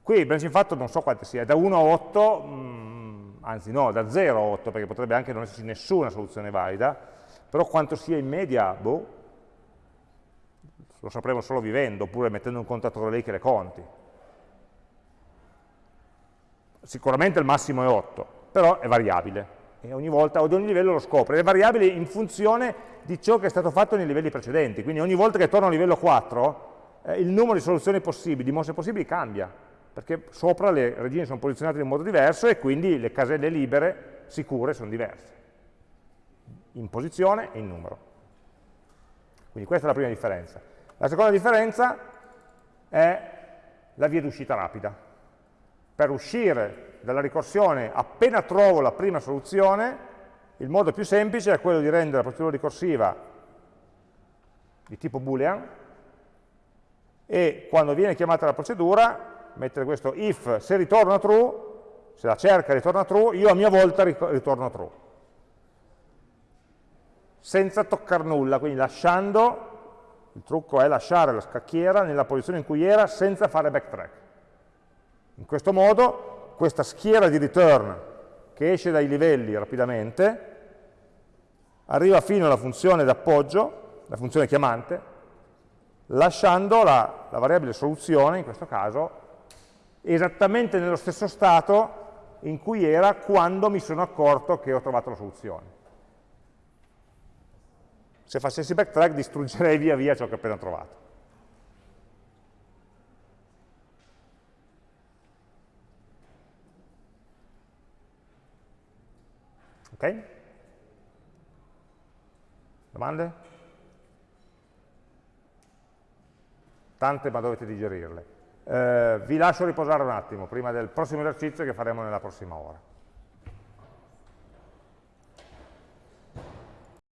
Qui il branching factor non so quante sia, è da 1 a 8, mh, anzi no, da 0 a 8, perché potrebbe anche non esserci nessuna soluzione valida, però quanto sia in media, boh, lo sapremo solo vivendo, oppure mettendo un contatore lì che le conti. Sicuramente il massimo è 8, però è variabile e ogni volta, ad ogni livello lo scopre, è variabile in funzione di ciò che è stato fatto nei livelli precedenti, quindi ogni volta che torno a livello 4 eh, il numero di soluzioni possibili, di mosse possibili cambia, perché sopra le regine sono posizionate in modo diverso e quindi le caselle libere, sicure, sono diverse, in posizione e in numero. Quindi questa è la prima differenza. La seconda differenza è la via d'uscita rapida. Per uscire dalla ricorsione appena trovo la prima soluzione, il modo più semplice è quello di rendere la procedura ricorsiva di tipo boolean e quando viene chiamata la procedura mettere questo if se ritorna true, se la cerca ritorna true, io a mia volta ritorno true. Senza toccare nulla, quindi lasciando, il trucco è lasciare la scacchiera nella posizione in cui era senza fare backtrack. In questo modo questa schiera di return che esce dai livelli rapidamente, arriva fino alla funzione d'appoggio, la funzione chiamante, lasciando la, la variabile soluzione, in questo caso, esattamente nello stesso stato in cui era quando mi sono accorto che ho trovato la soluzione. Se facessi backtrack distruggerei via via ciò che ho appena trovato. Ok? Domande? Tante, ma dovete digerirle. Eh, vi lascio riposare un attimo prima del prossimo esercizio che faremo nella prossima ora.